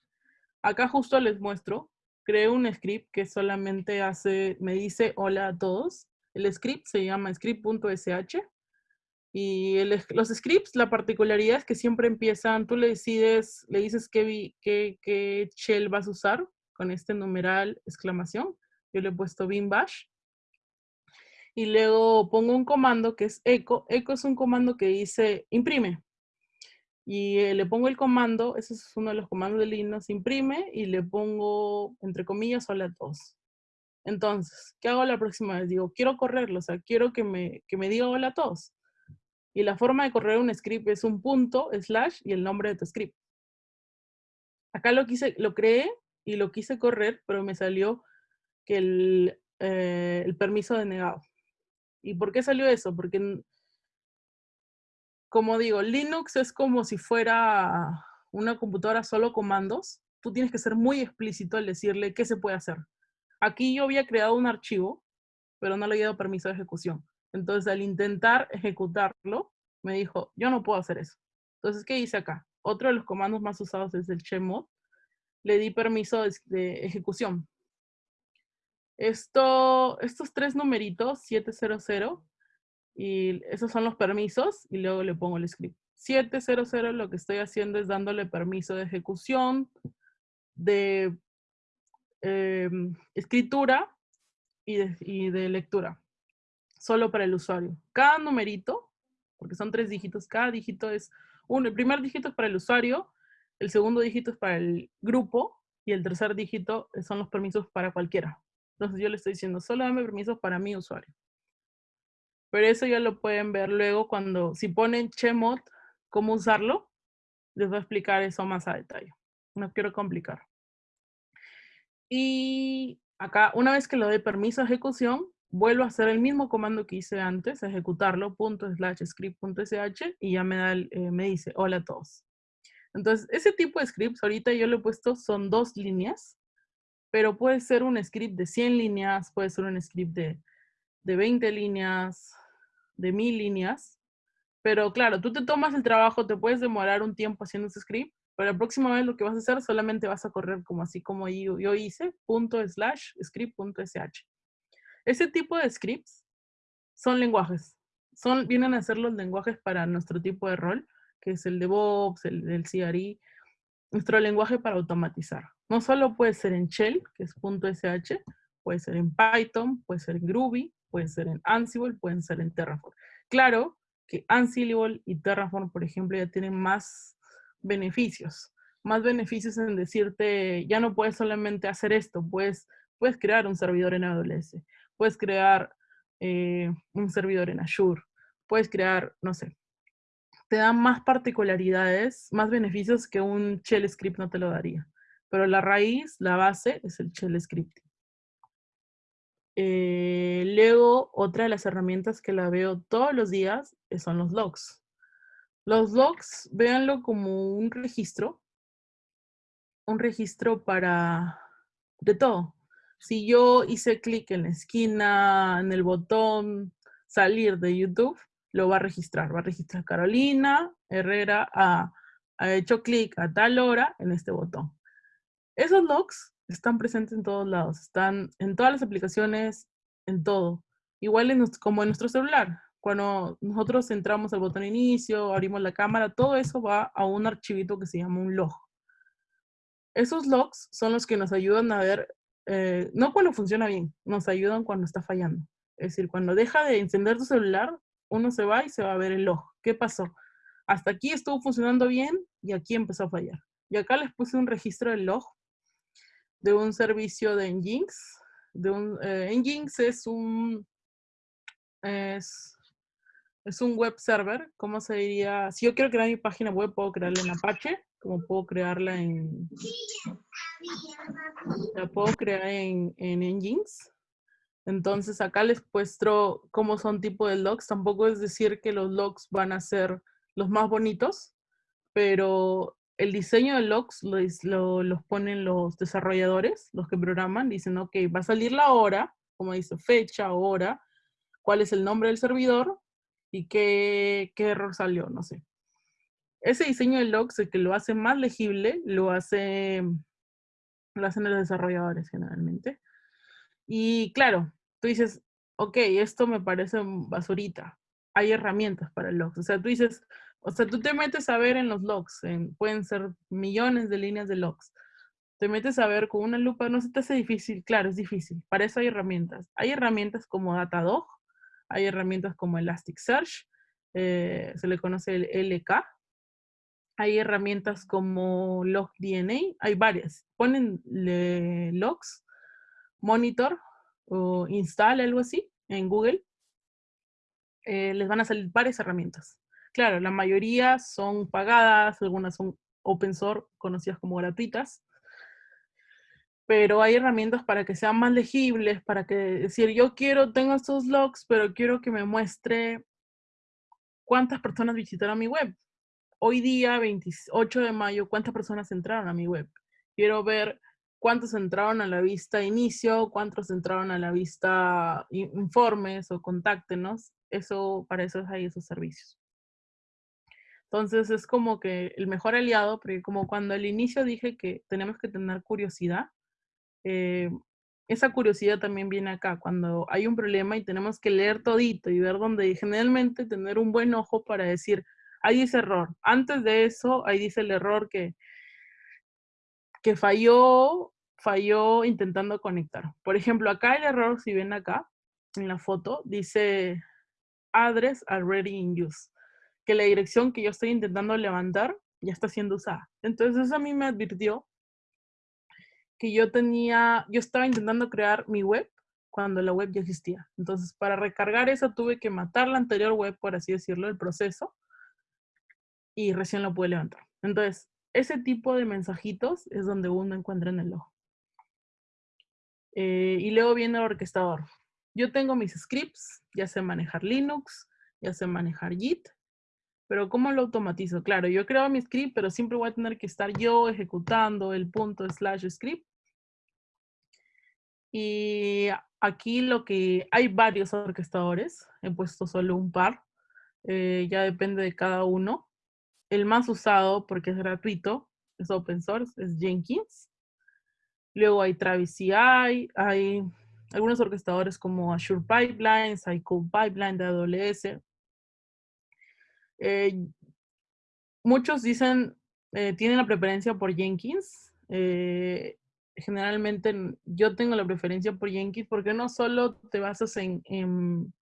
Acá justo les muestro, creo un script que solamente hace, me dice hola a todos. El script se llama script.sh y los scripts, la particularidad es que siempre empiezan, tú le decides, le dices qué, qué, qué shell vas a usar con este numeral exclamación. Yo le he puesto bin bash y luego pongo un comando que es echo. Echo es un comando que dice imprime. Y eh, le pongo el comando, ese es uno de los comandos de Linux, imprime y le pongo, entre comillas, hola a todos. Entonces, ¿qué hago la próxima vez? Digo, quiero correrlo, o sea, quiero que me, que me diga hola a todos. Y la forma de correr un script es un punto, slash, y el nombre de tu script. Acá lo, quise, lo creé y lo quise correr, pero me salió que el, eh, el permiso denegado. ¿Y por qué salió eso? Porque, como digo, Linux es como si fuera una computadora solo comandos. Tú tienes que ser muy explícito al decirle qué se puede hacer. Aquí yo había creado un archivo, pero no le había dado permiso de ejecución. Entonces, al intentar ejecutarlo, me dijo, yo no puedo hacer eso. Entonces, ¿qué hice acá? Otro de los comandos más usados es el chmod. Le di permiso de ejecución. Esto, estos tres numeritos, 700, y esos son los permisos, y luego le pongo el script. 700 lo que estoy haciendo es dándole permiso de ejecución, de em, escritura y de, y de lectura, solo para el usuario. Cada numerito, porque son tres dígitos, cada dígito es uno. El primer dígito es para el usuario, el segundo dígito es para el grupo, y el tercer dígito son los permisos para cualquiera. Entonces yo le estoy diciendo, solo dame permiso para mi usuario. Pero eso ya lo pueden ver luego cuando, si ponen Chmod, cómo usarlo, les voy a explicar eso más a detalle. No quiero complicar. Y acá, una vez que le doy permiso a ejecución, vuelvo a hacer el mismo comando que hice antes, ejecutarlo, punto slash script.sh, y ya me, da eh, me dice, hola a todos. Entonces, ese tipo de scripts, ahorita yo le he puesto, son dos líneas, pero puede ser un script de 100 líneas, puede ser un script de, de 20 líneas, de 1000 líneas. Pero claro, tú te tomas el trabajo, te puedes demorar un tiempo haciendo ese script, pero la próxima vez lo que vas a hacer solamente vas a correr como así como yo, yo hice, punto slash script.sh. Ese tipo de scripts son lenguajes. Son, vienen a ser los lenguajes para nuestro tipo de rol, que es el de DevOps, el del CRI, nuestro lenguaje para automatizar. No solo puede ser en Shell, que es .sh, puede ser en Python, puede ser en Groovy, puede ser en Ansible, pueden ser en Terraform. Claro que Ansible y Terraform, por ejemplo, ya tienen más beneficios. Más beneficios en decirte, ya no puedes solamente hacer esto, puedes, puedes crear un servidor en AWS, puedes crear eh, un servidor en Azure, puedes crear, no sé, te dan más particularidades, más beneficios que un shell script no te lo daría. Pero la raíz, la base, es el shell script. Eh, luego, otra de las herramientas que la veo todos los días eh, son los logs. Los logs, véanlo como un registro. Un registro para de todo. Si yo hice clic en la esquina, en el botón salir de YouTube, lo va a registrar. Va a registrar Carolina Herrera ha, hecho clic a tal hora en este botón. Esos logs están presentes en todos lados, están en todas las aplicaciones, en todo. Igual como en nuestro celular. Cuando nosotros entramos al botón inicio, abrimos la cámara, todo eso va a un archivito que se llama un log. Esos logs son los que nos ayudan a ver, eh, no cuando funciona bien, nos ayudan cuando está fallando. Es decir, cuando deja de encender tu celular, uno se va y se va a ver el log. ¿Qué pasó? Hasta aquí estuvo funcionando bien y aquí empezó a fallar. Y acá les puse un registro del log de un servicio de Nginx. De un, eh, Nginx es un, es, es un web server. ¿Cómo se diría? Si yo quiero crear mi página web, puedo crearla en Apache, como puedo crearla en, La puedo crear en, en Engines. Entonces acá les muestro cómo son tipo de logs. Tampoco es decir que los logs van a ser los más bonitos, pero el diseño de logs los ponen los desarrolladores, los que programan. Dicen, ok, va a salir la hora, como dice, fecha, hora, cuál es el nombre del servidor y qué, qué error salió, no sé. Ese diseño de logs, el que lo hace más legible, lo, hace, lo hacen los desarrolladores generalmente. Y claro, tú dices, ok, esto me parece basurita. Hay herramientas para logs. O sea, tú dices, o sea, tú te metes a ver en los logs, pueden ser millones de líneas de logs. Te metes a ver con una lupa, no se te hace difícil. Claro, es difícil. Para eso hay herramientas. Hay herramientas como Datadog, hay herramientas como Elasticsearch, eh, se le conoce el LK. Hay herramientas como LogDNA, hay varias. Ponen logs, monitor o install, algo así, en Google. Eh, les van a salir varias herramientas. Claro, la mayoría son pagadas, algunas son open source, conocidas como gratuitas pero hay herramientas para que sean más legibles, para que decir, yo quiero, tengo estos logs, pero quiero que me muestre cuántas personas visitaron mi web. Hoy día, 28 de mayo, cuántas personas entraron a mi web. Quiero ver cuántos entraron a la vista inicio, cuántos entraron a la vista informes o contáctenos. Eso, para eso hay esos servicios. Entonces es como que el mejor aliado, porque como cuando al inicio dije que tenemos que tener curiosidad, eh, esa curiosidad también viene acá, cuando hay un problema y tenemos que leer todito y ver dónde, generalmente tener un buen ojo para decir, ahí dice error. Antes de eso, ahí dice el error que, falló, falló intentando conectar. Por ejemplo, acá el error, si ven acá, en la foto, dice address already in use, que la dirección que yo estoy intentando levantar ya está siendo usada. Entonces eso a mí me advirtió que yo tenía, yo estaba intentando crear mi web cuando la web ya existía. Entonces, para recargar esa tuve que matar la anterior web, por así decirlo, el proceso, y recién lo pude levantar. Entonces, ese tipo de mensajitos es donde uno encuentra en el ojo. Eh, y luego viene el orquestador. Yo tengo mis scripts, ya sé manejar Linux, ya sé manejar Git, pero ¿cómo lo automatizo? Claro, yo creo mi script, pero siempre voy a tener que estar yo ejecutando el punto slash script. Y aquí lo que hay varios orquestadores, he puesto solo un par, eh, ya depende de cada uno. El más usado, porque es gratuito, es open source, es Jenkins. Luego hay Travis CI, hay algunos orquestadores como Azure Pipelines, hay Pipeline de AWS, eh, muchos dicen, eh, tienen la preferencia por Jenkins. Eh, generalmente yo tengo la preferencia por Jenkins porque no solo te basas en,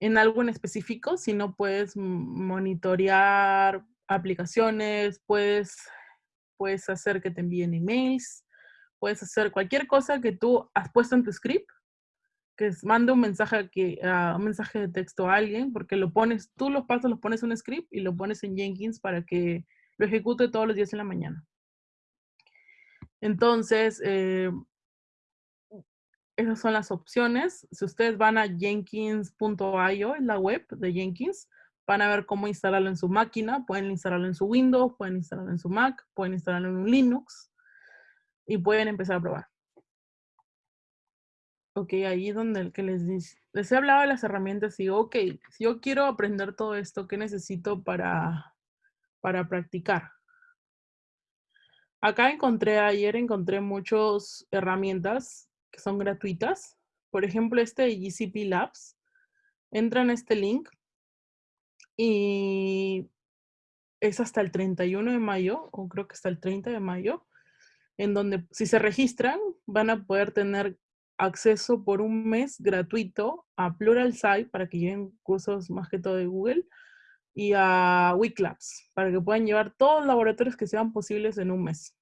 algo en específico, sino puedes monitorear aplicaciones, puedes, puedes hacer que te envíen emails, puedes hacer cualquier cosa que tú has puesto en tu script que mande un mensaje, que, uh, un mensaje de texto a alguien, porque lo pones, tú los pasos los pones en un script y lo pones en Jenkins para que lo ejecute todos los días en la mañana. Entonces, eh, esas son las opciones. Si ustedes van a jenkins.io, en la web de Jenkins, van a ver cómo instalarlo en su máquina. Pueden instalarlo en su Windows, pueden instalarlo en su Mac, pueden instalarlo en un Linux y pueden empezar a probar. Ok, ahí donde el que les dice, les he hablado de las herramientas y digo, ok, si yo quiero aprender todo esto, ¿qué necesito para, para practicar? Acá encontré, ayer encontré muchas herramientas son gratuitas. Por ejemplo, este de GCP Labs. Entra en este link y es hasta el 31 de mayo, o creo que hasta el 30 de mayo, en donde si se registran van a poder tener acceso por un mes gratuito a Pluralsight para que lleven cursos más que todo de Google y a Wikilabs para que puedan llevar todos los laboratorios que sean posibles en un mes.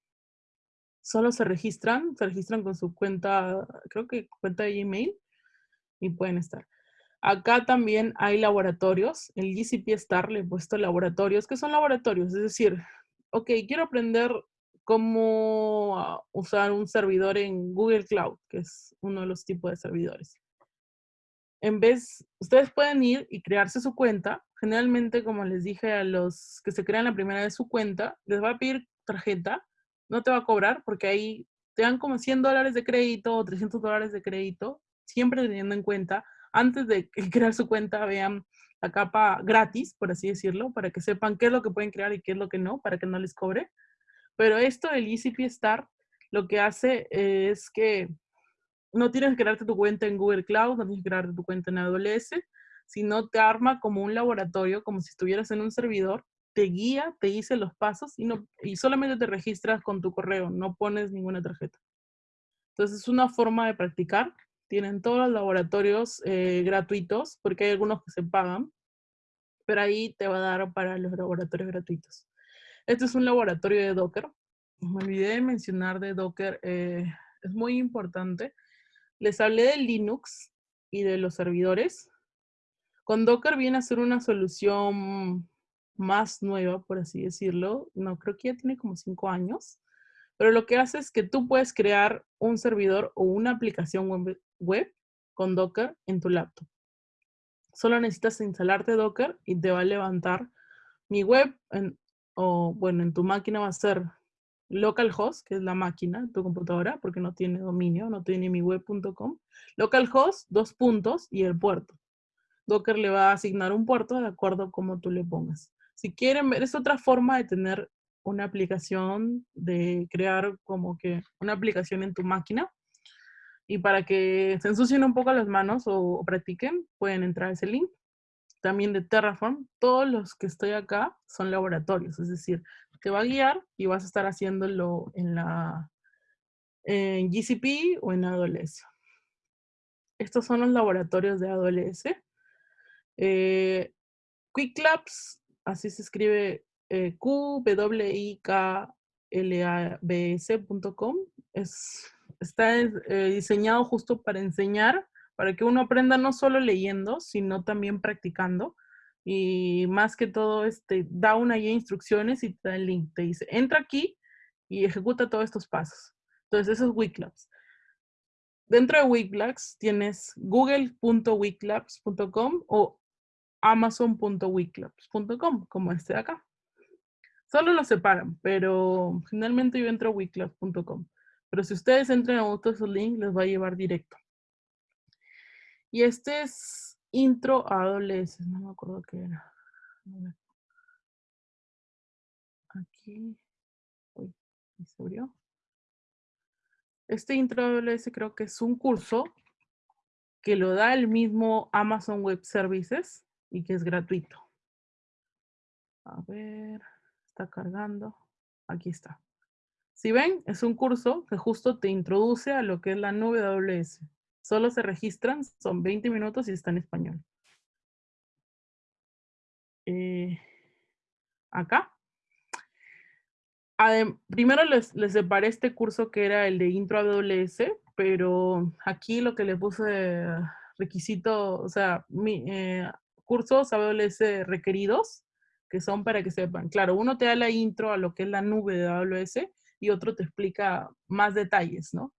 Solo se registran, se registran con su cuenta, creo que cuenta de Gmail y pueden estar. Acá también hay laboratorios. El GCP Star le he puesto laboratorios. que son laboratorios? Es decir, ok, quiero aprender cómo usar un servidor en Google Cloud, que es uno de los tipos de servidores. En vez, ustedes pueden ir y crearse su cuenta. Generalmente, como les dije a los que se crean la primera vez su cuenta, les va a pedir tarjeta, no te va a cobrar porque ahí te dan como 100 dólares de crédito o 300 dólares de crédito, siempre teniendo en cuenta, antes de crear su cuenta, vean la capa gratis, por así decirlo, para que sepan qué es lo que pueden crear y qué es lo que no, para que no les cobre. Pero esto, el ECP Start, lo que hace es que no tienes que crearte tu cuenta en Google Cloud, no tienes que crearte tu cuenta en AWS, sino te arma como un laboratorio, como si estuvieras en un servidor, te guía, te dice los pasos y, no, y solamente te registras con tu correo, no pones ninguna tarjeta. Entonces es una forma de practicar. Tienen todos los laboratorios eh, gratuitos, porque hay algunos que se pagan, pero ahí te va a dar para los laboratorios gratuitos. Este es un laboratorio de Docker. Me olvidé de mencionar de Docker, eh, es muy importante. Les hablé de Linux y de los servidores. Con Docker viene a ser una solución más nueva, por así decirlo. No, creo que ya tiene como cinco años. Pero lo que hace es que tú puedes crear un servidor o una aplicación web, con Docker en tu laptop. Solo necesitas instalarte Docker y te va a levantar mi web en, o bueno, en tu máquina va a ser localhost, que es la máquina, tu computadora, porque no tiene dominio, no tiene mi web.com. Localhost, dos puntos y el puerto. Docker le va a asignar un puerto de acuerdo a cómo tú le pongas. Si quieren ver, es otra forma de tener una aplicación, de crear como que una aplicación en tu máquina. Y para que se ensucien un poco las manos o practiquen, pueden entrar a ese link también de Terraform, todos los que estoy acá son laboratorios, es decir, te va a guiar y vas a estar haciéndolo en la en GCP o en AWS. Estos son los laboratorios de AWS. Eh, Quick Labs, así se escribe eh, qwiklabs.com, es, está eh, diseñado justo para enseñar para que uno aprenda no solo leyendo, sino también practicando. Y más que todo, este, da una guía instrucciones y te da el link. Te dice, entra aquí y ejecuta todos estos pasos. Entonces, eso es Wiklabs. Dentro de Wiklabs tienes google.wiklabs.com o amazon.wiklabs.com, como este de acá. Solo los separan, pero generalmente yo entro a. Pero si ustedes entran a otro link, les va a llevar directo. Y este es intro a AWS, no me acuerdo qué era. Aquí. Uy, se abrió. Este intro a AWS creo que es un curso que lo da el mismo Amazon Web Services y que es gratuito. A ver, está cargando. Aquí está. Si ven, es un curso que justo te introduce a lo que es la nube AWS. Solo se registran, son 20 minutos y está en español. Eh, acá. primero les, separé este curso que era el de Intro AWS, pero aquí lo que le puse requisito, o sea, mi, eh, cursos AWS requeridos, que son para que sepan. Claro, uno te da la intro a lo que es la nube de AWS y otro te explica más detalles, ¿no?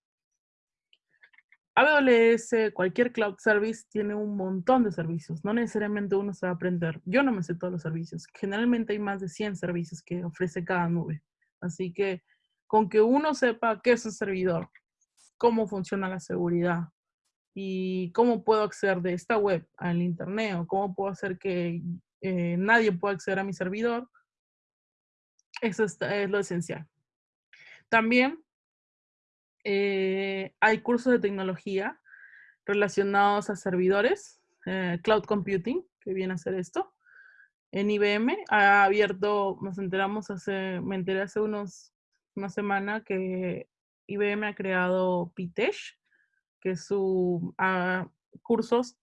AWS, cualquier cloud service tiene un montón de servicios. No necesariamente uno se va a aprender. Yo no me sé todos los servicios. Generalmente hay más de 100 servicios que ofrece cada nube. Así que con que uno sepa qué es un servidor, cómo funciona la seguridad y cómo puedo acceder de esta web al internet o cómo puedo hacer que eh, nadie pueda acceder a mi servidor, eso es lo esencial. También eh, hay cursos de tecnología relacionados a servidores, eh, cloud computing, que viene a ser esto. En IBM ha abierto, nos enteramos hace, me enteré hace unos, una semana que IBM ha creado PITESH, que su uh, cursos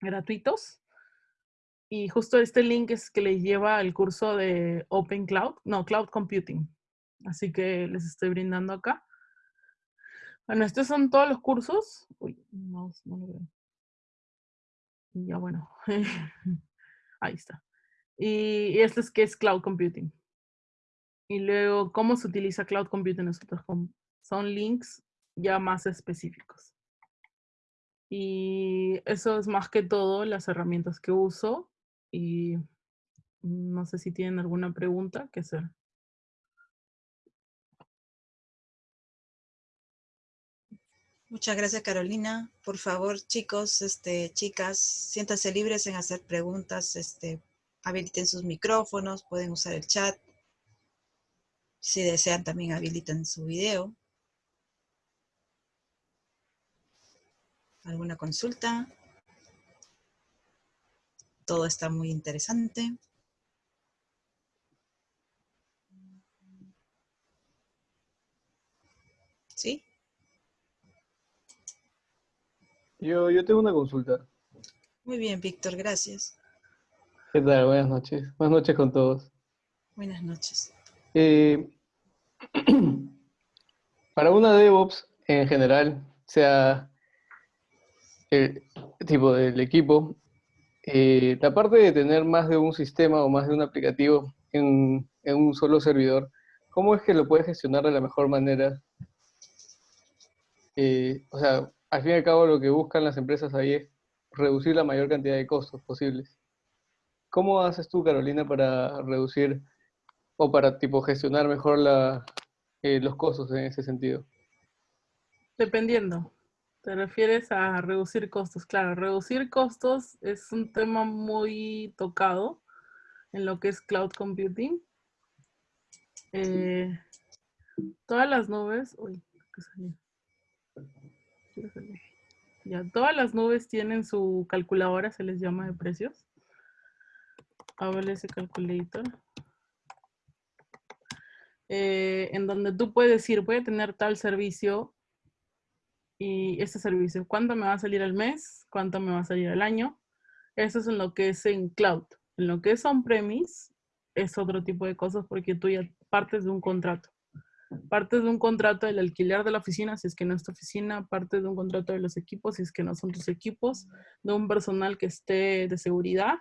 gratuitos. Y justo este link es que les lleva al curso de Open Cloud, no, Cloud Computing. Así que les estoy brindando acá. Bueno, estos son todos los cursos. Uy, no, no lo veo. Ya bueno. Ahí está. Y, este es que es Cloud Computing. Y luego, ¿cómo se utiliza Cloud Computing? Nosotros son links ya más específicos. Y eso es más que todo las herramientas que uso. Y no sé si tienen alguna pregunta que hacer. Muchas gracias, Carolina. Por favor, chicos, este, chicas, siéntanse libres en hacer preguntas. Este, habiliten sus micrófonos, pueden usar el chat. Si desean, también habiliten su video. ¿Alguna consulta? Todo está muy interesante. ¿Sí? Yo, yo tengo una consulta. Muy bien, Víctor, gracias. ¿Qué tal? Buenas noches. Buenas noches con todos. Buenas noches. Eh, para una DevOps en general, sea el tipo del equipo, eh, la parte de tener más de un sistema o más de un aplicativo en, en un solo servidor, ¿cómo es que lo puedes gestionar de la mejor manera? Eh, o sea, al fin y al cabo lo que buscan las empresas ahí es reducir la mayor cantidad de costos posibles. ¿Cómo haces tú, Carolina, para reducir o para tipo gestionar mejor la, eh, los costos en ese sentido? Dependiendo. ¿Te refieres a reducir costos? Claro, reducir costos es un tema muy tocado en lo que es cloud computing. Eh, todas las nubes... Uy, ¿qué salió? Ya, todas las nubes tienen su calculadora, se les llama de precios. ese Calculator. Eh, en donde tú puedes decir, voy a tener tal servicio y este servicio, ¿cuánto me va a salir al mes? ¿Cuánto me va a salir al año? Eso es en lo que es en cloud. En lo que es on-premise es otro tipo de cosas porque tú ya partes de un contrato. Parte de un contrato del alquiler de la oficina, si es que no es tu oficina, parte de un contrato de los equipos, si es que no son tus equipos, de un personal que esté de seguridad,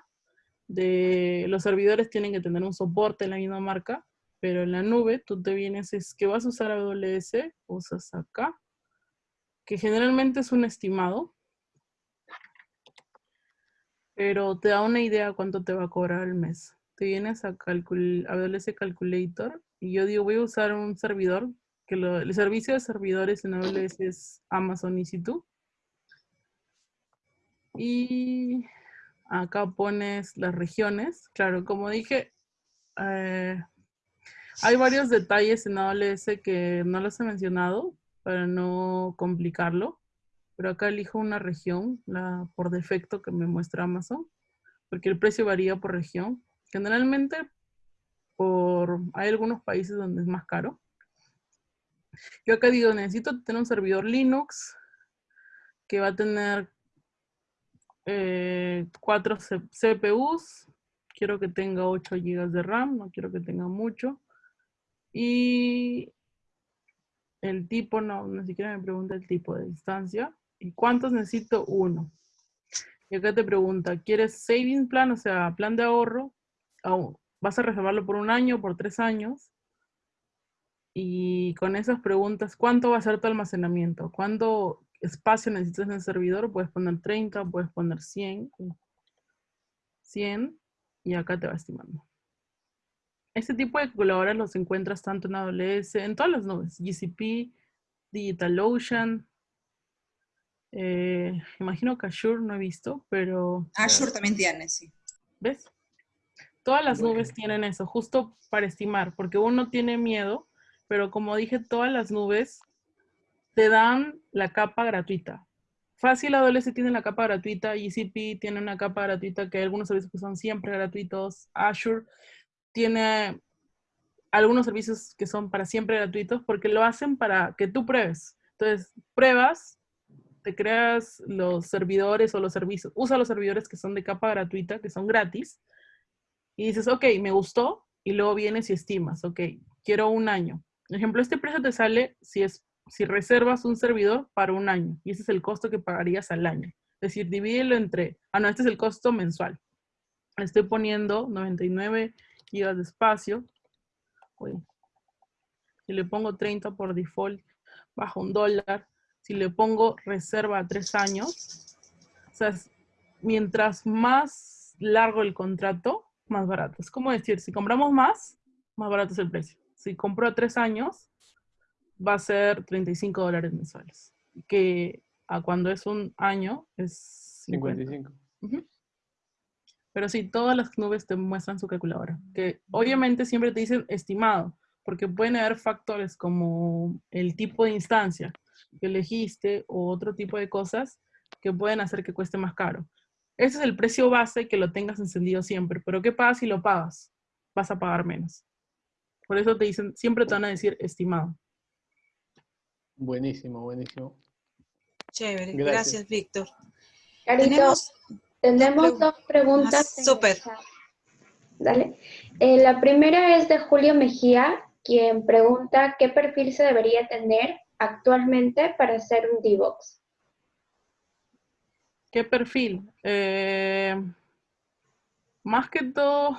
de los servidores tienen que tener un soporte en la misma marca, pero en la nube tú te vienes, es que vas a usar AWS, usas acá, que generalmente es un estimado, pero te da una idea cuánto te va a cobrar al mes. Te vienes a AWS Calculator y yo digo, voy a usar un servidor, que el servicio de servidores en AWS es Amazon EC2. Y acá pones las regiones. Claro, como dije, eh, hay varios detalles en AWS que no los he mencionado para no complicarlo. Pero acá elijo una región, la por defecto que me muestra Amazon, porque el precio varía por región. Generalmente por, hay algunos países donde es más caro. Yo acá digo, necesito tener un servidor Linux que va a tener eh, cuatro CPUs. Quiero que tenga 8 GB de RAM, no quiero que tenga mucho. Y el tipo, no, ni siquiera me pregunta el tipo de instancia. ¿Y cuántos necesito? Uno. Y acá te pregunta, ¿quieres saving plan, o sea, plan de ahorro? vas a reservarlo por un año, por tres años. Y con esas preguntas, ¿cuánto va a ser tu almacenamiento? ¿Cuánto espacio necesitas en el servidor? Puedes poner 30, puedes poner 100. 100 y acá te va estimando. Este tipo de calculadoras los encuentras tanto en AWS, en todas las nubes, GCP, DigitalOcean, eh, imagino que Azure no he visto, pero... Azure también tiene, sí. ¿Ves? Todas las nubes tienen eso, justo para estimar, porque uno tiene miedo, pero como dije, todas las nubes te dan la capa gratuita. Fácil AWS tiene la capa gratuita, GCP tiene una capa gratuita que hay algunos servicios que son siempre gratuitos, Azure tiene algunos servicios que son para siempre gratuitos porque lo hacen para que tú pruebes. Entonces, pruebas, te creas los servidores o los servicios, usa los servidores que son de capa gratuita, que son gratis, y dices, ok, me gustó, y luego vienes y estimas, ok, quiero un año. Por ejemplo, este precio te sale si, es, si reservas un servidor para un año, y ese es el costo que pagarías al año. Es decir, divídelo entre, ah, no, este es el costo mensual. Estoy poniendo 99 gigas de espacio. Si le pongo 30 por default, baja un dólar. Si le pongo reserva a tres años, o sea, mientras más largo el contrato, más barato. Es como decir, si compramos más, más barato es el precio. Si compro a tres años, va a ser 35 dólares mensuales. Que a cuando es un año es 55. Pero sí, todas las nubes te muestran su calculadora. Que obviamente siempre te dicen estimado, porque pueden haber factores como el tipo de instancia que elegiste o otro tipo de cosas que pueden hacer que cueste más caro. Ese es el precio base que lo tengas encendido siempre. Pero ¿qué pasa si lo pagas? Vas a pagar menos. Por eso te dicen, siempre te van a decir estimado. Buenísimo, buenísimo. Chévere, Gracias. gracias, Víctor. Carito, Tenemos, tenemos dos preguntas. Ah, súper. Dale. Eh, la primera es de Julio Mejía, quien pregunta qué perfil se debería tener actualmente para hacer un DevOps. ¿Qué perfil? Eh, más que todo,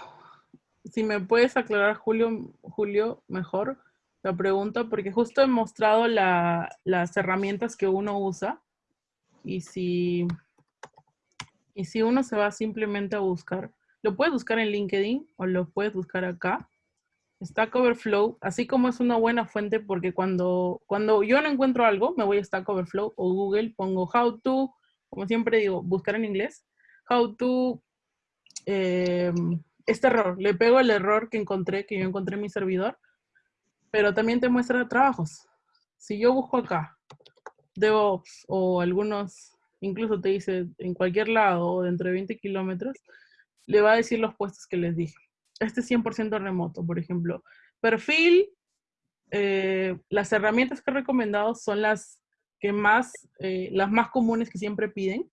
si me puedes aclarar, Julio, Julio, mejor la pregunta, porque justo he mostrado la- las herramientas que uno usa y si, y si uno se va simplemente a buscar, lo puedes buscar en LinkedIn o lo puedes buscar acá. Stack Overflow, así como es una buena fuente porque cuando, cuando yo no encuentro algo, me voy a Stack Overflow o Google, pongo how to, como siempre digo, buscar en inglés, how to, eh, este error, le pego el error que encontré, que yo encontré en mi servidor, pero también te muestra trabajos. Si yo busco acá, DevOps o algunos, incluso te dice en cualquier lado o dentro de 20 kilómetros, le va a decir los puestos que les dije. Este es 100% remoto, por ejemplo. Perfil, eh, las herramientas que he recomendado son las que más, eh, las más comunes que siempre piden.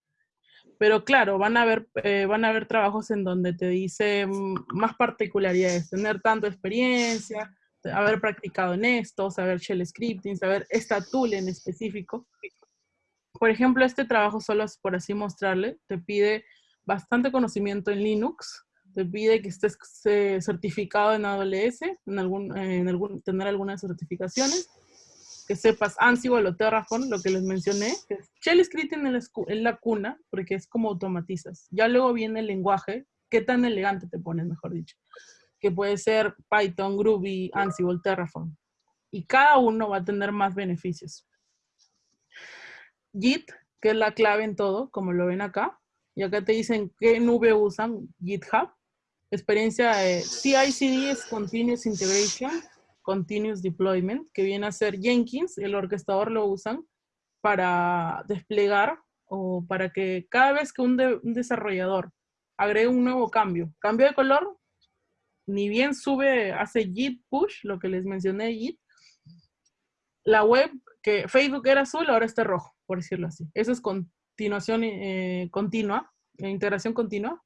Pero claro, van a haber, eh, van a haber trabajos en donde te dice mm, más particularidades, tener tanta experiencia, haber practicado en esto, saber shell scripting, saber esta tool en específico. Por ejemplo, este trabajo, solo por así mostrarle, te pide bastante conocimiento en Linux, te pide que estés eh, certificado en AWS, en algún, eh, en algún, tener algunas certificaciones, que sepas Ansible o Terraform, lo que les mencioné. Shell escu- es la cuna, porque es como automatizas. Ya luego viene el lenguaje, qué tan elegante te pones, mejor dicho, que puede ser Python, Groovy, Ansible, Terraform. Y cada uno va a tener más beneficios. Git, que es la clave en todo, como lo ven acá. Y acá te dicen qué nube usan, GitHub. Experiencia de CI/CD es Continuous Integration, Continuous Deployment, que viene a ser Jenkins, el orquestador lo usan para desplegar o para que cada vez que un, un desarrollador agregue un nuevo cambio, cambio de color, ni bien sube, hace Git push, lo que les mencioné, Git, la web que Facebook era azul, ahora está rojo, por decirlo así. Eso es continuación eh, continua, eh, integración continua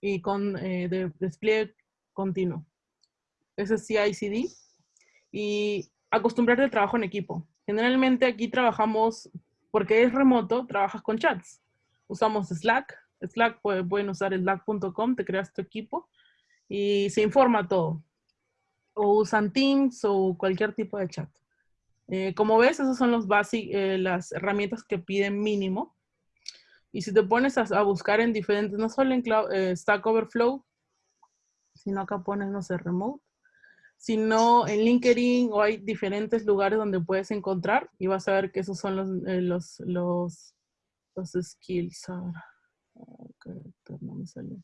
y con eh, de- despliegue continuo. Eso es CI/CD. Y acostumbrarte al trabajo en equipo. Generalmente aquí trabajamos, porque es remoto, trabajas con chats. Usamos Slack. Slack puede- pueden usar slack.com, te creas tu equipo y se informa todo. O usan Teams o cualquier tipo de chat. Eh, como ves, esas son los basic, eh, las herramientas que piden mínimo. Y si te pones a, buscar en diferentes, no solo en eh, Stack Overflow, sino acá pones, no sé, Remote, sino en LinkedIn o hay diferentes lugares donde puedes encontrar y vas a ver que esos son los, los, los, skills. Ahora, Ah, character, no me salió.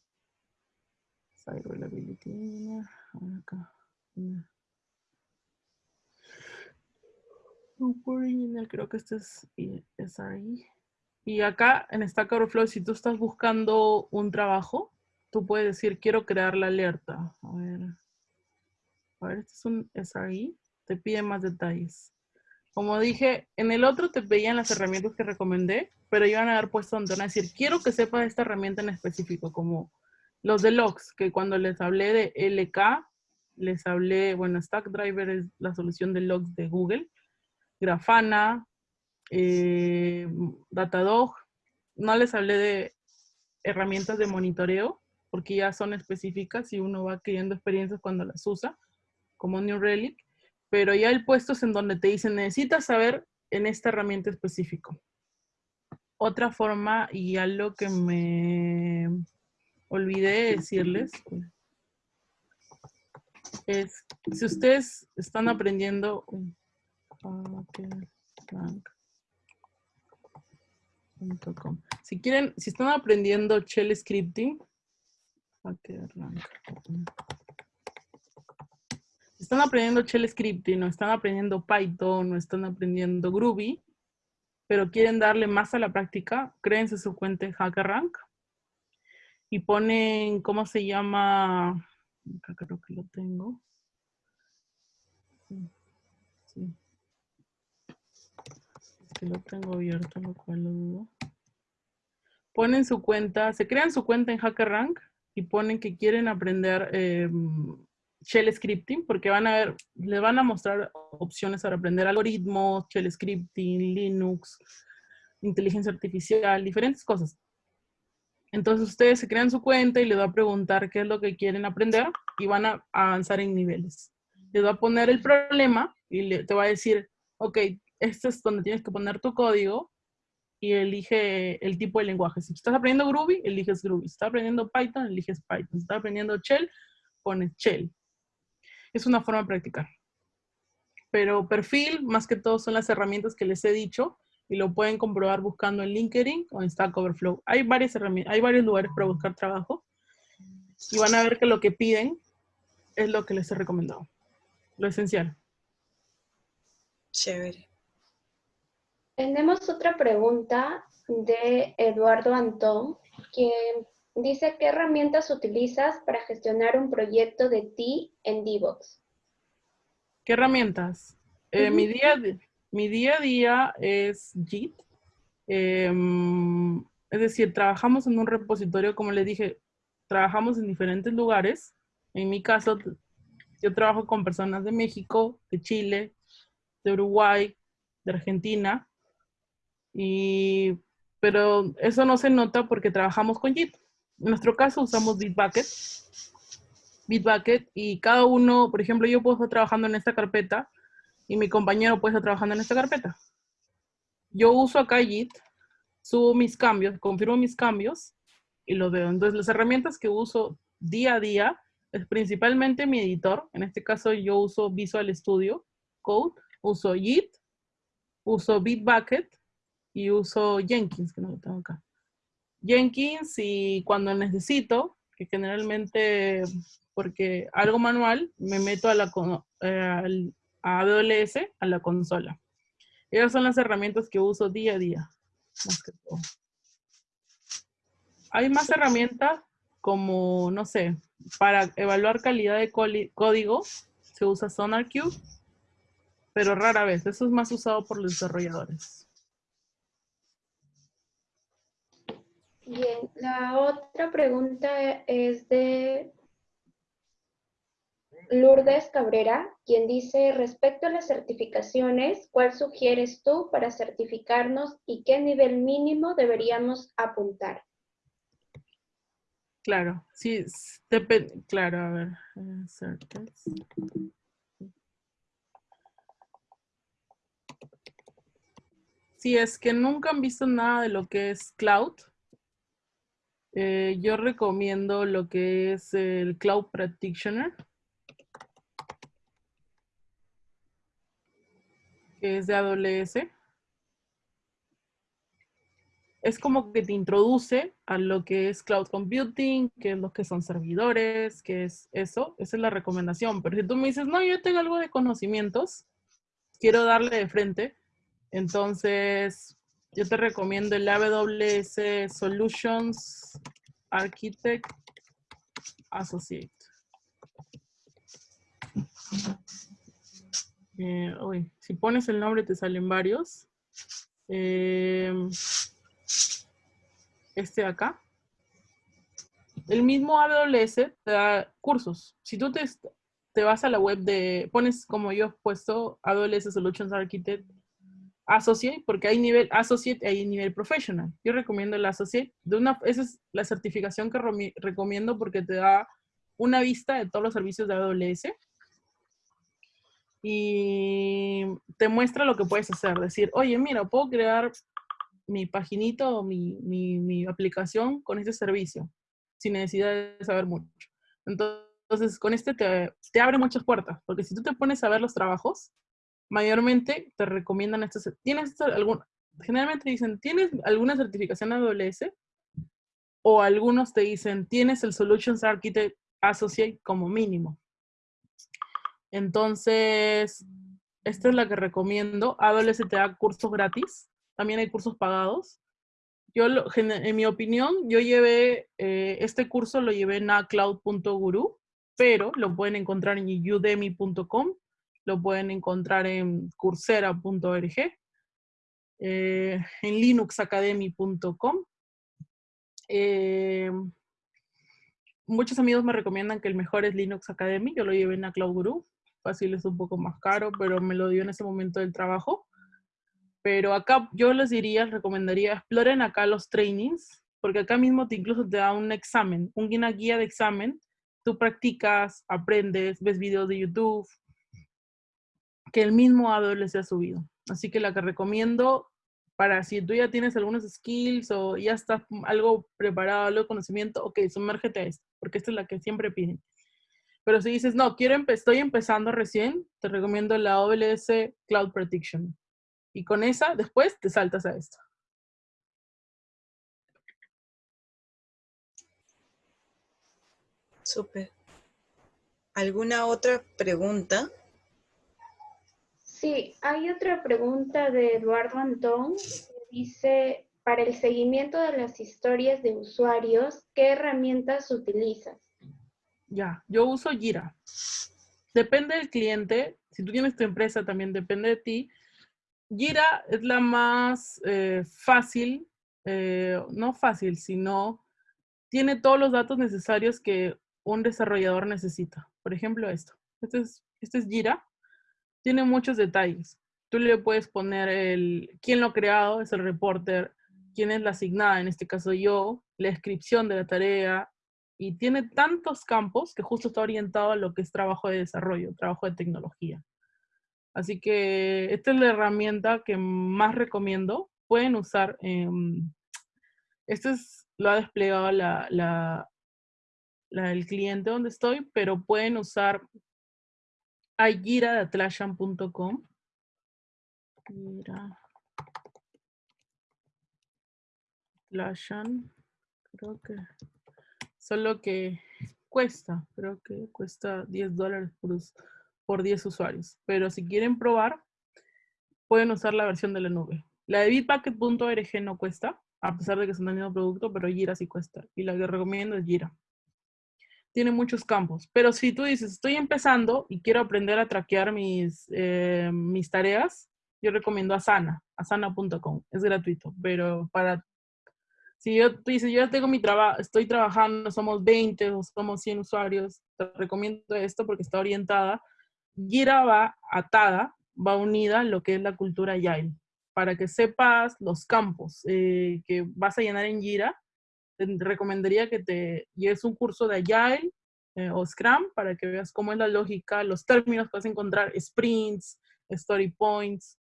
Site reliability ahora acá. Engineer, creo que este es y- SRE. Y acá en Stack Overflow, si tú estás buscando un trabajo, tú puedes decir, quiero crear la alerta. A ver. A ver, este es un SRE, te pide más detalles. Como dije, en el otro te pedían las herramientas que recomendé, pero iban a dar puesto donde van a decir, quiero que sepas esta herramienta en específico, como los de logs, que cuando les hablé de LK, les hablé, bueno, Stackdriver es la solución de logs de Google, Grafana, eh, Datadog, no les hablé de herramientas de monitoreo, porque ya son específicas y uno va adquiriendo experiencias cuando las usa, como New Relic, pero ya el puesto es en donde te dicen, necesitas saber en esta herramienta específico. Otra forma, y algo que me olvidé decirles, es, si ustedes están aprendiendo, si quieren, si están aprendiendo shell scripting, están aprendiendo shell scripting, o están aprendiendo Python, o están aprendiendo Groovy, pero quieren darle más a la práctica, créense su cuenta en HackerRank y ponen, ¿cómo se llama? Acá creo que lo tengo. Sí. Lo tengo abierto, lo cual lo dudo. Ponen su cuenta, se crean su cuenta en HackerRank y ponen que quieren aprender em, shell scripting, porque van a ver, les van a mostrar opciones para aprender algoritmos, shell scripting, Linux, inteligencia artificial, diferentes cosas. Entonces ustedes se crean su cuenta y les va a preguntar qué es lo que quieren aprender y van a avanzar en niveles. Les va a poner el problema y te va a decir, ok, este es donde tienes que poner tu código y elige el tipo de lenguaje. Si estás aprendiendo Groovy, eliges Groovy. Si estás aprendiendo Python, eliges Python. Si estás aprendiendo Shell, pones Shell. Es una forma de practicar. Pero perfil, más que todo, son las herramientas que les he dicho y lo pueden comprobar buscando en LinkedIn o en Stack Overflow. Hay, varias herramientas, hay varios lugares para buscar trabajo y van a ver que lo que piden es lo que les he recomendado. Lo esencial. Chévere. Tenemos otra pregunta de Eduardo Antón, quien dice, ¿qué herramientas utilizas para gestionar un proyecto de ti en Divox? ¿Qué herramientas? Eh, mi, día, mi día a día es JIT. Em, es decir, trabajamos en un repositorio, como le dije, trabajamos en diferentes lugares. En mi caso, yo trabajo con personas de México, de Chile, de Uruguay, de Argentina. Y, pero eso no se nota porque trabajamos con JIT. En nuestro caso usamos Bitbucket. Bitbucket y cada uno, por ejemplo, yo puedo estar trabajando en esta carpeta y mi compañero puede estar trabajando en esta carpeta. Yo uso acá JIT, subo mis cambios, confirmo mis cambios y lo veo. Entonces, las herramientas que uso día a día es principalmente mi editor. En este caso, yo uso Visual Studio Code, uso JIT, uso Bitbucket y uso Jenkins, que no lo tengo acá. Jenkins y cuando necesito, que generalmente, porque algo manual, me meto a la, eh, a AWS, a la consola. Esas son las herramientas que uso día a día. Hay más herramientas como, no sé, para evaluar calidad de código, se usa SonarQube, pero rara vez. Eso es más usado por los desarrolladores. Bien, la otra pregunta es de Lourdes Cabrera, quien dice, respecto a las certificaciones, ¿cuál sugieres tú para certificarnos y qué nivel mínimo deberíamos apuntar? Claro, sí, depende, claro, a ver, Si es que nunca han visto nada de lo que es cloud, eh, yo recomiendo lo que es el Cloud Practitioner. Que es de AWS. Es como que te introduce a lo que es cloud computing, que es lo que son servidores, que es eso. Esa es la recomendación. Pero si tú me dices, no, yo tengo algo de conocimientos, quiero darle de frente, entonces yo te recomiendo el AWS Solutions Architect Associate. Eh, si pones el nombre te salen varios. Em, este de acá. El mismo AWS te da cursos. Si tú te, te vas a la web de, pones como yo he puesto AWS Solutions Architect Associate, porque hay nivel Associate y hay nivel Professional. Yo recomiendo el Associate. De una, esa es la certificación que recomiendo porque te da una vista de todos los servicios de AWS. y te muestra lo que puedes hacer. Decir, oye, mira, puedo crear mi paginito o mi, mi, mi aplicación con este servicio, sin necesidad de saber mucho. Entonces, con este te, te, abre muchas puertas, porque si tú te pones a ver los trabajos, mayormente te recomiendan estos. ¿Tienes algún, generalmente dicen, ¿tienes alguna certificación AWS? O algunos te dicen, tienes el Solutions Architect Associate como mínimo. Entonces, esta es la que recomiendo. AWS te da cursos gratis. También hay cursos pagados. Yo, en mi opinión, yo llevé, eh, este curso lo llevé en acloud.guru, pero lo pueden encontrar en udemy.com, lo pueden encontrar en coursera.org, eh, en linuxacademy.com. Eh, muchos amigos me recomiendan que el mejor es Linux Academy, yo lo llevé en Cloud Guru, fácil es un poco más caro, pero me lo dio en ese momento del trabajo. Pero acá yo les diría, recomendaría, exploren acá los trainings, porque acá mismo te incluso te da un examen, una guía de examen. Tú practicas, aprendes, ves videos de YouTube, que el mismo AWS ha subido. Así que la que recomiendo para si tú ya tienes algunos skills o ya estás algo preparado, algo de conocimiento, ok, sumérgete a esto, porque esta es la que siempre piden. Pero si dices, no, quiero estoy empezando recién, te recomiendo la AWS Cloud Prediction. Y con esa, después te saltas a esto. Súper. ¿Alguna otra pregunta? Sí, hay otra pregunta de Eduardo Antón. dice, para el seguimiento de las historias de usuarios, ¿qué herramientas utilizas? Ya, yo uso Jira. Depende del cliente. Si tú tienes tu empresa, también depende de ti. Gira es la más eh, fácil, eh, no fácil, sino tiene todos los datos necesarios que un desarrollador necesita. Por ejemplo, esto. Este es, este es Gira. Tiene muchos detalles. Tú le puedes poner el quién lo ha creado, es el reporter, quién es la asignada, en este caso yo, la descripción de la tarea, y tiene tantos campos que justo está orientado a lo que es trabajo de desarrollo, trabajo de tecnología. Así que esta es la herramienta que más recomiendo. Pueden usar, este es, lo ha desplegado el cliente donde estoy, pero pueden usar Agira de atlassian.com. Mira. Atlassian, creo que, solo que cuesta, creo que cuesta 10 dólares por por 10 usuarios. Pero si quieren probar, pueden usar la versión de la nube. La de bitbucket.org no cuesta, a pesar de que es un mismo producto, pero Jira sí cuesta. Y la que recomiendo es Jira. Tiene muchos campos. Pero si tú dices, estoy empezando y quiero aprender a traquear mis, eh, mis tareas, yo recomiendo Asana, asana.com. Es gratuito, pero para... Si yo, tú dices, yo ya tengo mi trabajo, estoy trabajando, somos 20 o somos 100 usuarios, te recomiendo esto porque está orientada Gira va atada, va unida a lo que es la cultura Agile. Para que sepas los campos eh, que vas a llenar en Gira, te recomendaría que te lleves un curso de Agile eh, o Scrum para que veas cómo es la lógica, los términos a encontrar, sprints, story points,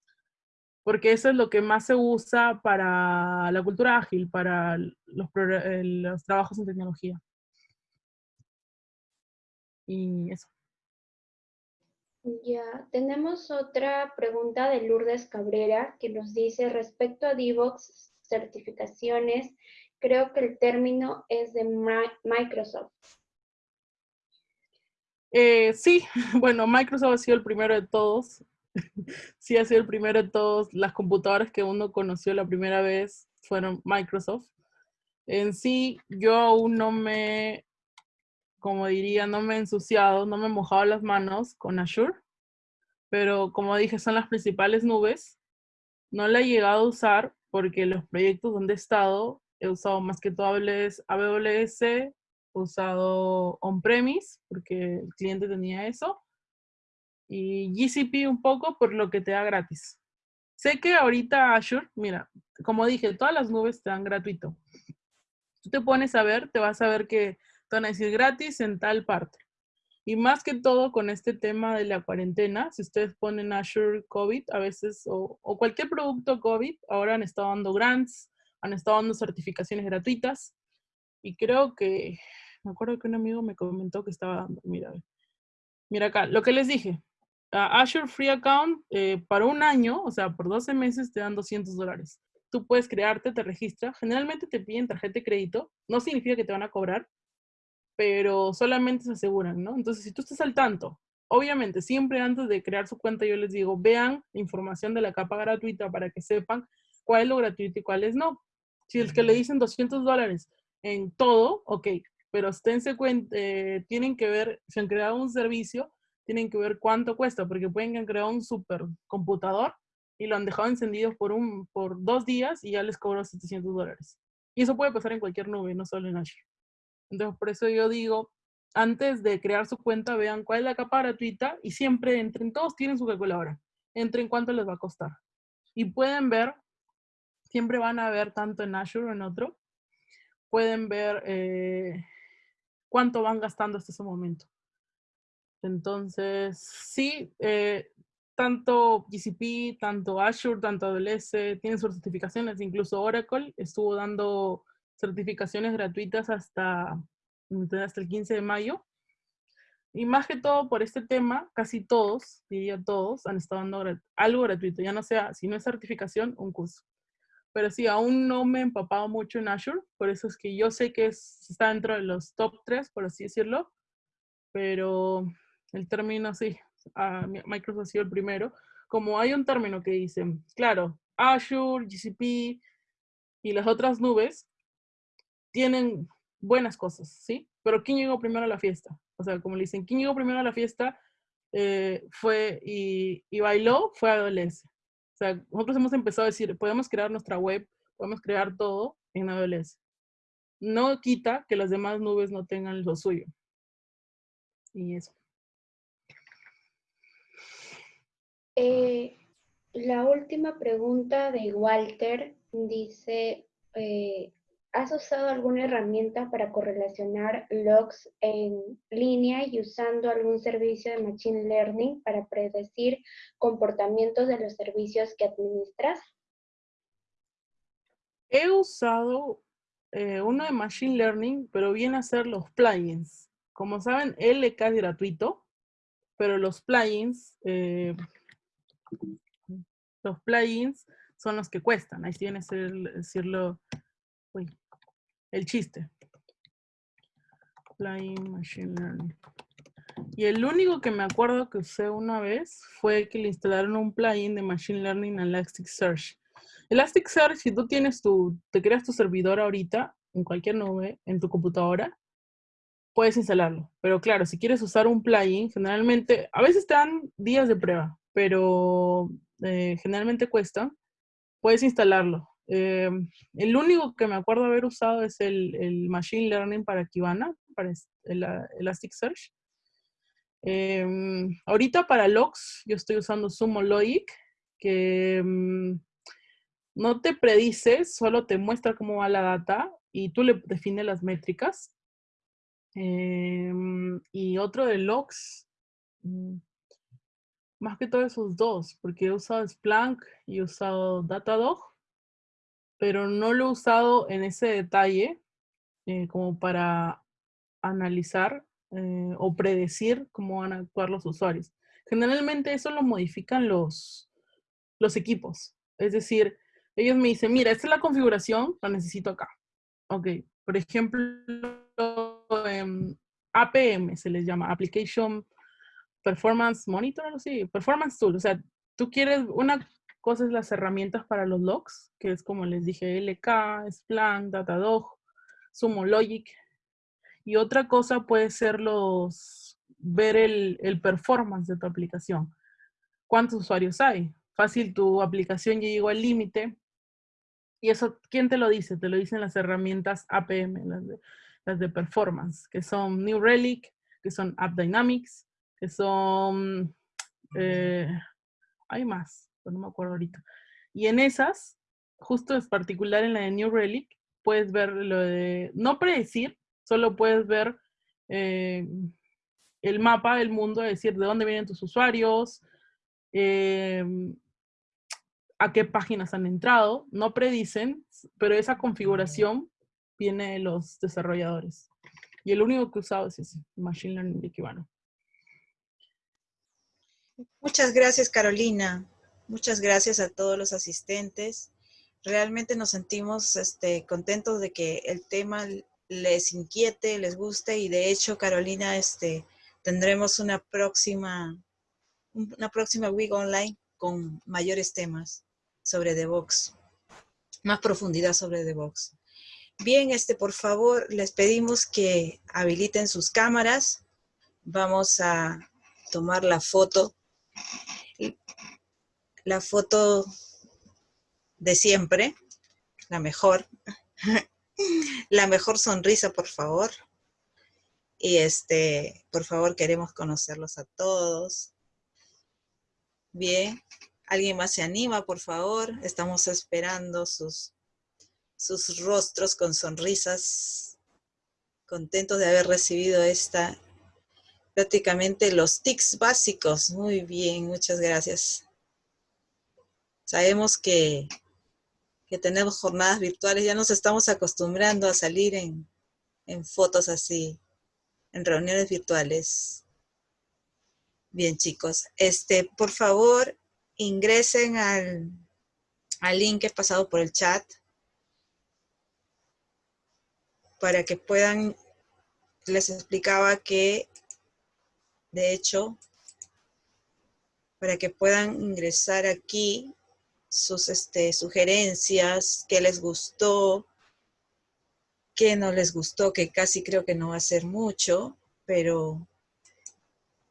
porque eso es lo que más se usa para la cultura ágil, para los, eh, los trabajos en tecnología. Y eso. Ya, tenemos otra pregunta de Lourdes Cabrera que nos dice respecto a Divox certificaciones, creo que el término es de Microsoft. Eh, sí, bueno, Microsoft ha sido el primero de todos. sí, ha sido el primero de todos. Las computadoras que uno conoció la primera vez fueron Microsoft. En sí, yo aún no me como diría, no me he ensuciado, no me he mojado las manos con Azure, pero como dije, son las principales nubes. No la he llegado a usar porque los proyectos donde he estado, he usado más que todo AWS, he usado on-premise porque el cliente tenía eso, y GCP un poco por lo que te da gratis. Sé que ahorita Azure, mira, como dije, todas las nubes te dan gratuito. Tú te pones a ver, te vas a ver que te van a decir gratis en tal parte. Y más que todo con este tema de la cuarentena, si ustedes ponen Azure COVID a veces, o, o cualquier producto COVID, ahora han estado dando grants, han estado dando certificaciones gratuitas. Y creo que, me acuerdo que un amigo me comentó que estaba dando, mira, mira acá, lo que les dije, a Azure Free Account eh, para un año, o sea, por 12 meses te dan 200 dólares. Tú puedes crearte, te registras. Generalmente te piden tarjeta de crédito. No significa que te van a cobrar, pero solamente se aseguran, ¿no? Entonces, si tú estás al tanto, obviamente, siempre antes de crear su cuenta, yo les digo, vean información de la capa gratuita para que sepan cuál es lo gratuito y cuál es no. Si es que le dicen 200 dólares en todo, ok, pero esténse cuenta, eh, tienen que ver, si han creado un servicio, tienen que ver cuánto cuesta, porque pueden que han creado un supercomputador y lo han dejado encendido por, un, por dos días y ya les cobró 700 dólares. Y eso puede pasar en cualquier nube, no solo en Azure. Entonces, por eso yo digo, antes de crear su cuenta, vean cuál es la capa gratuita y siempre entren, todos tienen su calculadora, entren cuánto les va a costar. Y pueden ver, siempre van a ver tanto en Azure o en otro, pueden ver eh, cuánto van gastando hasta ese momento. Entonces, sí, eh, tanto GCP, tanto Azure, tanto AWS tienen sus certificaciones, incluso Oracle estuvo dando certificaciones gratuitas hasta, hasta el 15 de mayo. Y más que todo por este tema, casi todos, diría todos, han estado dando algo gratuito, ya no sea, si no es certificación, un curso. Pero sí, aún no me he empapado mucho en Azure, por eso es que yo sé que está dentro de los top 3, por así decirlo, pero el término sí, Microsoft ha sido el primero. Como hay un término que dice, claro, Azure, GCP y las otras nubes tienen buenas cosas, ¿sí? Pero ¿quién llegó primero a la fiesta? O sea, como le dicen, ¿quién llegó primero a la fiesta? Eh, fue y, y, bailó, fue AWS. O sea, nosotros hemos empezado a decir, podemos crear nuestra web, podemos crear todo en AWS. No quita que las demás nubes no tengan lo suyo. Y eso. Eh, la última pregunta de Walter dice, eh, ¿has usado alguna herramienta para correlacionar logs en línea y usando algún servicio de Machine Learning para predecir comportamientos de los servicios que administras? He usado eh, uno de Machine Learning, pero viene a ser los plugins. Como saben, LK es gratuito, pero los plugins los plugins son los que cuestan. Ahí tienes el, decirlo, el chiste. Plugin Machine Learning. Y el único que me acuerdo que usé una vez fue que le instalaron un plugin de Machine Learning a Elasticsearch. Elasticsearch, si tú tienes tu, te creas tu servidor ahorita, en cualquier nube, en tu computadora, puedes instalarlo. Pero claro, si quieres usar un plugin, generalmente, a veces te dan días de prueba pero eh, generalmente cuesta, puedes instalarlo. Eh, el único que me acuerdo haber usado es el, Machine Learning para Kibana, para el, Elasticsearch. Em, ahorita para logs yo estoy usando Sumo Logic, que mm, no te predice, solo te muestra cómo va la data y tú le defines las métricas. Em, y otro de logs, mm, más que todo esos dos, porque he usado Splunk y he usado Datadog, pero no lo he usado en ese detalle eh, como para analizar eh, o predecir cómo van a actuar los usuarios. Generalmente eso lo modifican los, los equipos. Es decir, ellos me dicen, mira, esta es la configuración, la necesito acá. Ok, por ejemplo, APM se les llama, Application Performance Monitor, algo así, Performance Tool. O sea, tú quieres, una cosa es las herramientas para los logs, que es como les dije, LK, Splunk, Datadog, Sumo Logic. Y otra cosa puede ser los, ver el, el performance de tu aplicación. ¿Cuántos usuarios hay? Fácil, tu aplicación llegó al límite. Y eso, ¿quién te lo dice? Te lo dicen las herramientas APM, las de, las de performance, que son New Relic, que son App Dynamics, que son, eh, hay más, pero no me acuerdo ahorita. Y en esas, justo es particular en la de New Relic, puedes ver lo de, no predecir, solo puedes ver eh, el mapa del mundo, es decir, de dónde vienen tus usuarios, em, a qué páginas han entrado, no predicen, pero esa configuración viene de los desarrolladores. Y el único que he usado es ese, Machine Learning de Kibana. Muchas gracias, Carolina. Muchas gracias a todos los asistentes. Realmente nos sentimos este, contentos de que el tema les inquiete, les guste y de hecho, Carolina, este, tendremos una próxima, una próxima week online con mayores temas sobre DevOps, más profundidad sobre DevOps. Bien, este, por favor, les pedimos que habiliten sus cámaras. Vamos a tomar la foto la foto de siempre, la mejor, la mejor sonrisa, por favor. Y este, por favor, queremos conocerlos a todos. Bien, ¿alguien más se anima, por favor? Estamos esperando sus, sus rostros con sonrisas, contentos de haber recibido esta prácticamente los tics básicos. Muy bien, muchas gracias. Sabemos que, que tenemos jornadas virtuales, ya nos estamos acostumbrando a salir en, en fotos así, en reuniones virtuales. Bien, chicos. Este, por favor, ingresen al, al link que he pasado por el chat para que puedan, les explicaba que de hecho, para que puedan ingresar aquí sus este, sugerencias, qué les gustó, qué no les gustó, que casi creo que no va a ser mucho, pero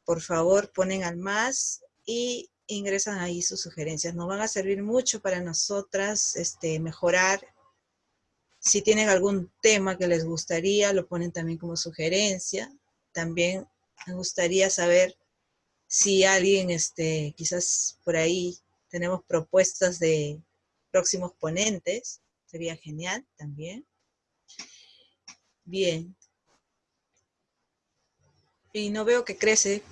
por favor ponen al más y ingresan ahí sus sugerencias. Nos van a servir mucho para nosotras este, mejorar. Si tienen algún tema que les gustaría, lo ponen también como sugerencia. También me gustaría saber si alguien, este, quizás por ahí tenemos propuestas de próximos ponentes. Sería genial también. Bien. Y no veo que crece.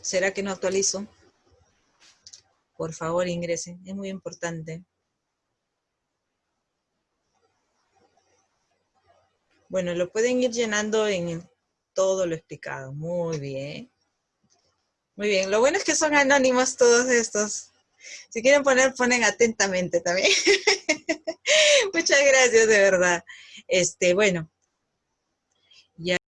¿Será que no actualizo? Por favor, ingresen. Es muy importante. Bueno, lo pueden ir llenando en todo lo explicado. Muy bien. Muy bien. Lo bueno es que son anónimos todos estos. Si quieren poner, ponen atentamente también. Muchas gracias, de verdad. Este, bueno,